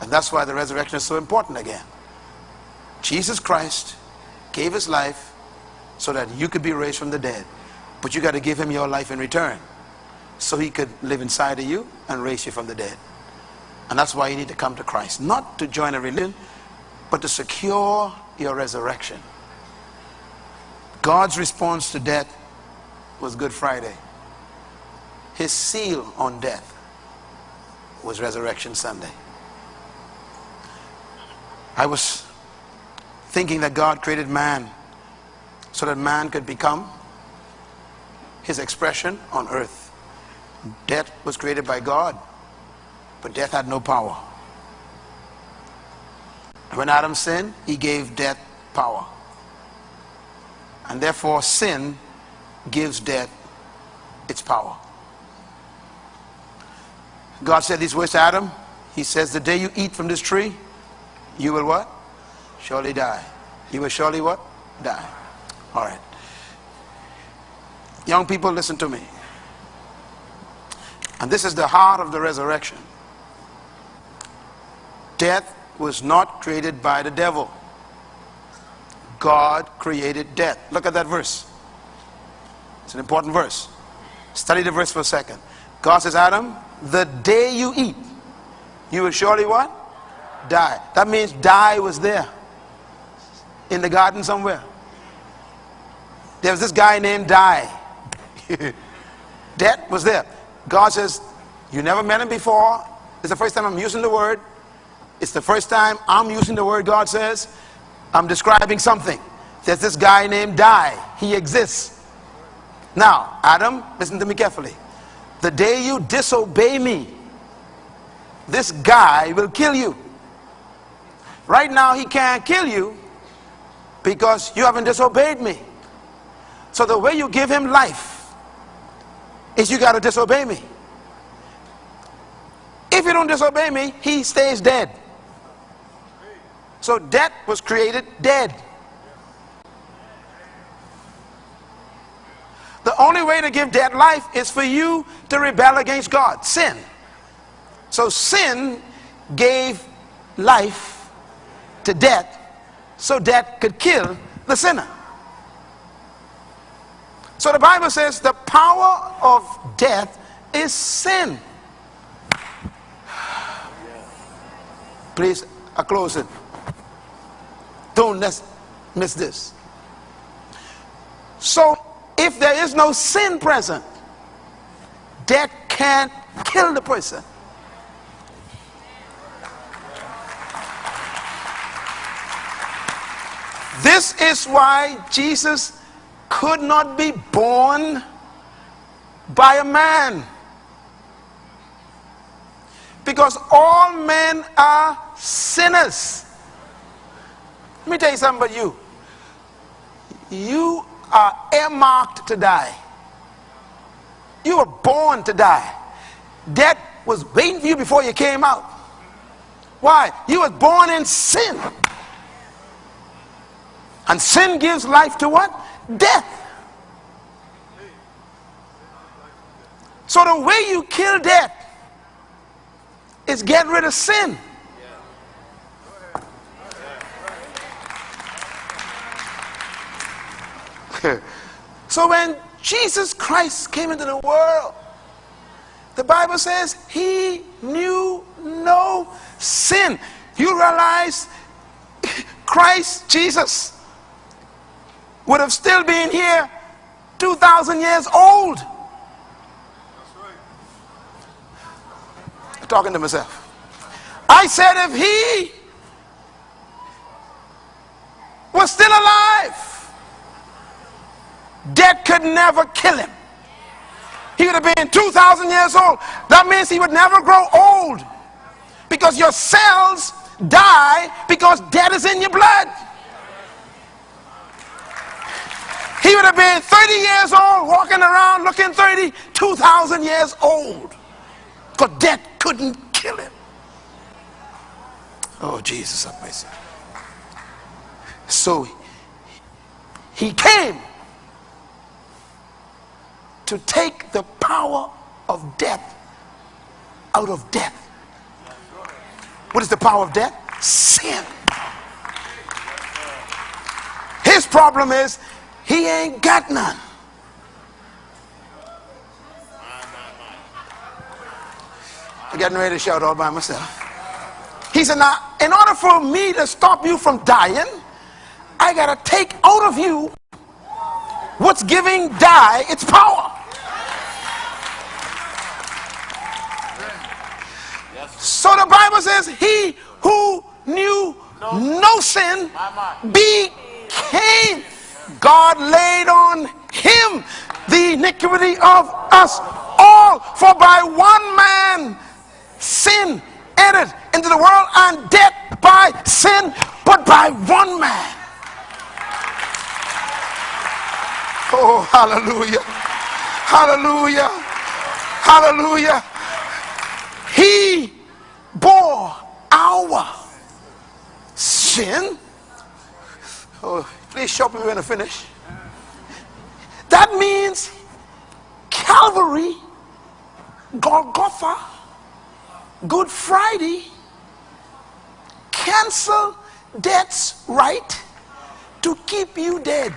And that's why the resurrection is so important again. Jesus Christ gave his life so that you could be raised from the dead. But you got to give him your life in return so he could live inside of you and raise you from the dead. And that's why you need to come to Christ. Not to join a religion, but to secure your resurrection. God's response to death was Good Friday. His seal on death was Resurrection Sunday. I was thinking that God created man so that man could become his expression on earth. Death was created by God, but death had no power. When Adam sinned, he gave death power. And therefore, sin gives death its power. God said these words to Adam. He says, The day you eat from this tree, you will what? Surely die. You will surely what? Die. All right. Young people, listen to me. And this is the heart of the resurrection. Death was not created by the devil. God created death. Look at that verse. It's an important verse. Study the verse for a second. God says, Adam, the day you eat, you will surely what? Die. That means die was there. In the garden somewhere. There was this guy named Die. Death was there. God says, you never met him before. It's the first time I'm using the word. It's the first time I'm using the word God says. I'm describing something. There's this guy named Die. He exists. Now, Adam, listen to me carefully. The day you disobey me, this guy will kill you. Right now, he can't kill you because you haven't disobeyed me. So the way you give him life is you got to disobey me. If you don't disobey me, he stays dead. So death was created dead. The only way to give dead life is for you to rebel against God, sin. So sin gave life to death so death could kill the sinner. So the Bible says the power of death is sin. Please, I close it. Don't miss this. So, if there is no sin present, death can't kill the person. This is why Jesus could not be born by a man. Because all men are sinners. Let me tell you something about you. You are earmarked to die. You were born to die. Death was waiting for you before you came out. Why? You was born in sin. And sin gives life to what? Death. So the way you kill death is get rid of sin. so when Jesus Christ came into the world, the Bible says he knew no sin. You realize Christ Jesus would have still been here 2,000 years old. Talking to myself. I said, if he was still alive, death could never kill him. He would have been 2,000 years old. That means he would never grow old because your cells die because death is in your blood. He would have been 30 years old, walking around looking 30, 2,000 years old. Because death couldn't kill him. Oh, Jesus have mercy. So he came to take the power of death out of death. What is the power of death? Sin. His problem is he ain't got none. I'm getting ready to shout all by myself. He said, Now, in order for me to stop you from dying, I got to take out of you what's giving die its power. So the Bible says, He who knew no sin became. God laid on him the iniquity of us all. For by one man sin entered into the world and death by sin, but by one man. Oh, hallelujah. Hallelujah. Hallelujah. He bore our sin. Oh, show me when I finish. That means Calvary, Golgotha, Good Friday, cancel death's right to keep you dead.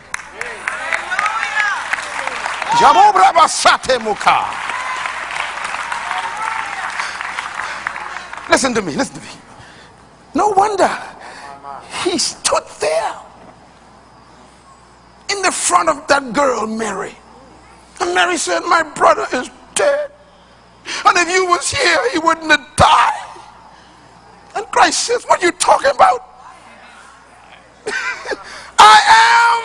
Listen to me, listen to me. No wonder he stood there the front of that girl, Mary. And Mary said, My brother is dead. And if you was here, he wouldn't have died. And Christ says, What are you talking about? I am.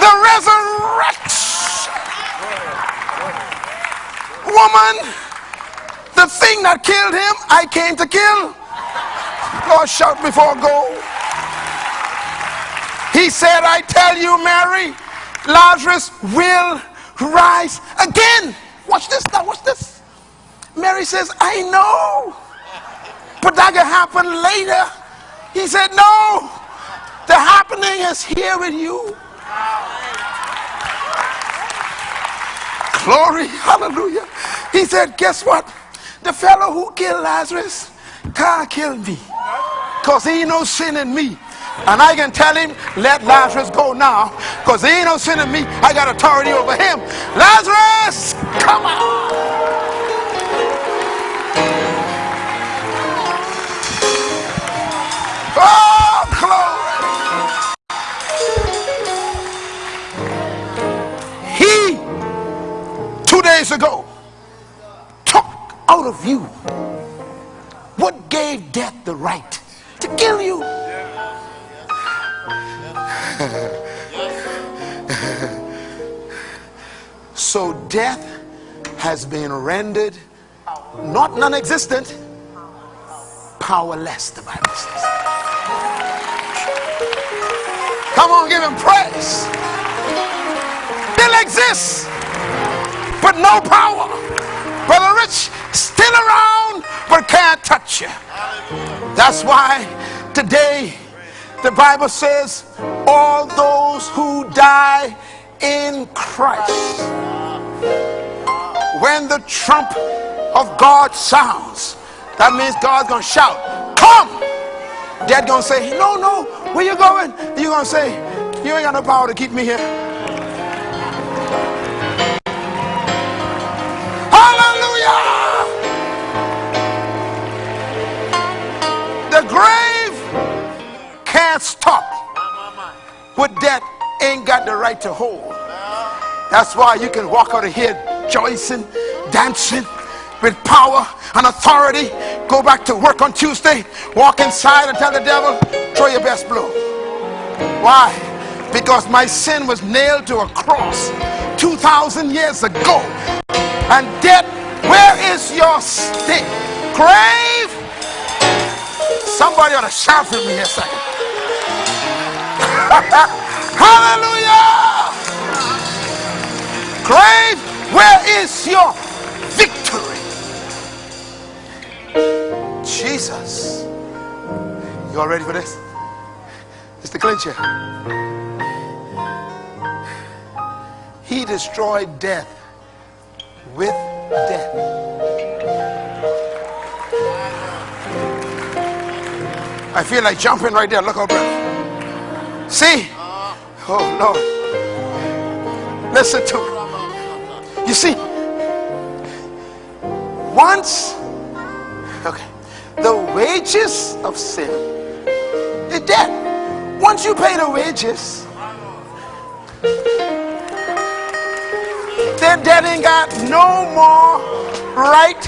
The resurrection. Woman, the thing that killed him, I came to kill. Lord, shout before go. He said, I tell you, Mary, Lazarus will rise again. Watch this now, watch this. Mary says, I know, but that can happen later. He said, No, the happening is here with you. Glory, hallelujah. He said, Guess what? The fellow who killed Lazarus can't kill me because he no sin in me. And I can tell him, let Lazarus go now because he ain't no sin in me. I got authority over him. Lazarus, come on. Oh, glory. He, two days ago, took out of you what gave death the right to kill you. so death has been rendered not non-existent, powerless, the Bible says. Come on, give him praise. Still exists, but no power. That's why today the Bible says all those who die in Christ. When the trump of God sounds that means God's gonna shout come! Dad gonna say no no where you going? You gonna say you ain't got no power to keep me here can't stop what death ain't got the right to hold that's why you can walk out of here rejoicing dancing with power and authority. Go back to work on Tuesday, walk inside and tell the devil, throw your best blow. Why? Because my sin was nailed to a cross 2,000 years ago. And death, where is your stick? Grave? Somebody ought to shout for me a second. Hallelujah! Grave, where is your victory? Jesus. You all ready for this? It's the clincher. He destroyed death with death. I feel like jumping right there. Look brother. See? Oh Lord. Listen to me. You see, once, okay, the wages of sin is death. Once you pay the wages, then death ain't got no more right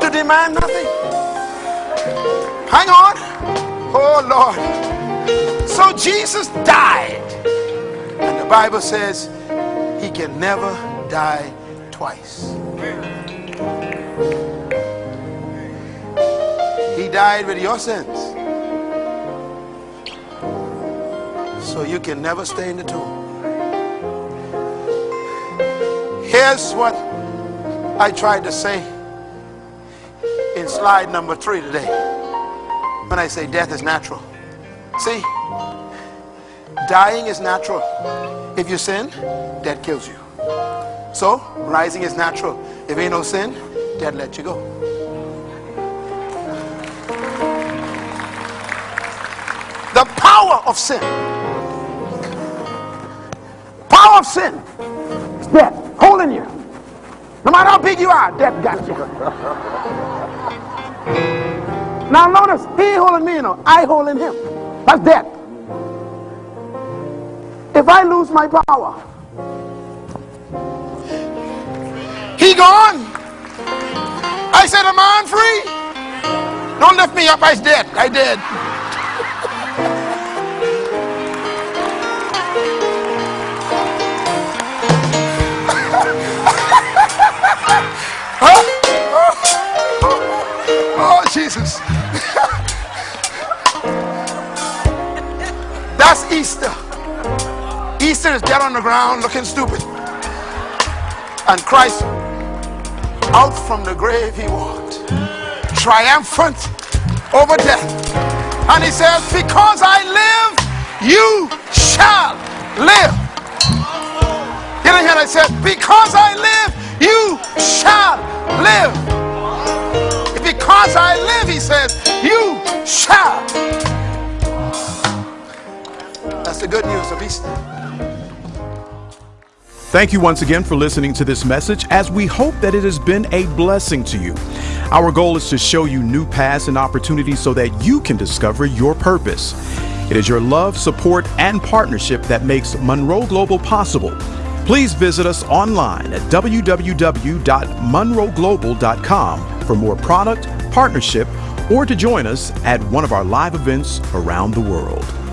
to demand nothing. Hang on. Oh Lord. So Jesus died. And the Bible says he can never die twice. He died with your sins. So you can never stay in the tomb. Here's what I tried to say in slide number three today. When I say death is natural. See, dying is natural. If you sin, death kills you. So, rising is natural. If ain't no sin, death let you go. The power of sin. Power of sin is death holding you. No matter how big you are, death got you. Now notice, he holding me, you know. I holding him. That's death. If I lose my power, he gone. I said, am I free? Don't lift me up, I dead. I dead. Oh, Jesus. That's Easter. Easter is dead on the ground looking stupid. And Christ, out from the grave he walked, triumphant over death. And he says, because I live, you shall live. You hear that? He said, because I live, you shall live because I live, he says, you shall. That's the good news of Easter. Thank you once again for listening to this message as we hope that it has been a blessing to you. Our goal is to show you new paths and opportunities so that you can discover your purpose. It is your love, support, and partnership that makes Munroe Global possible. Please visit us online at www.munroeglobal.com for more product, partnership, or to join us at one of our live events around the world.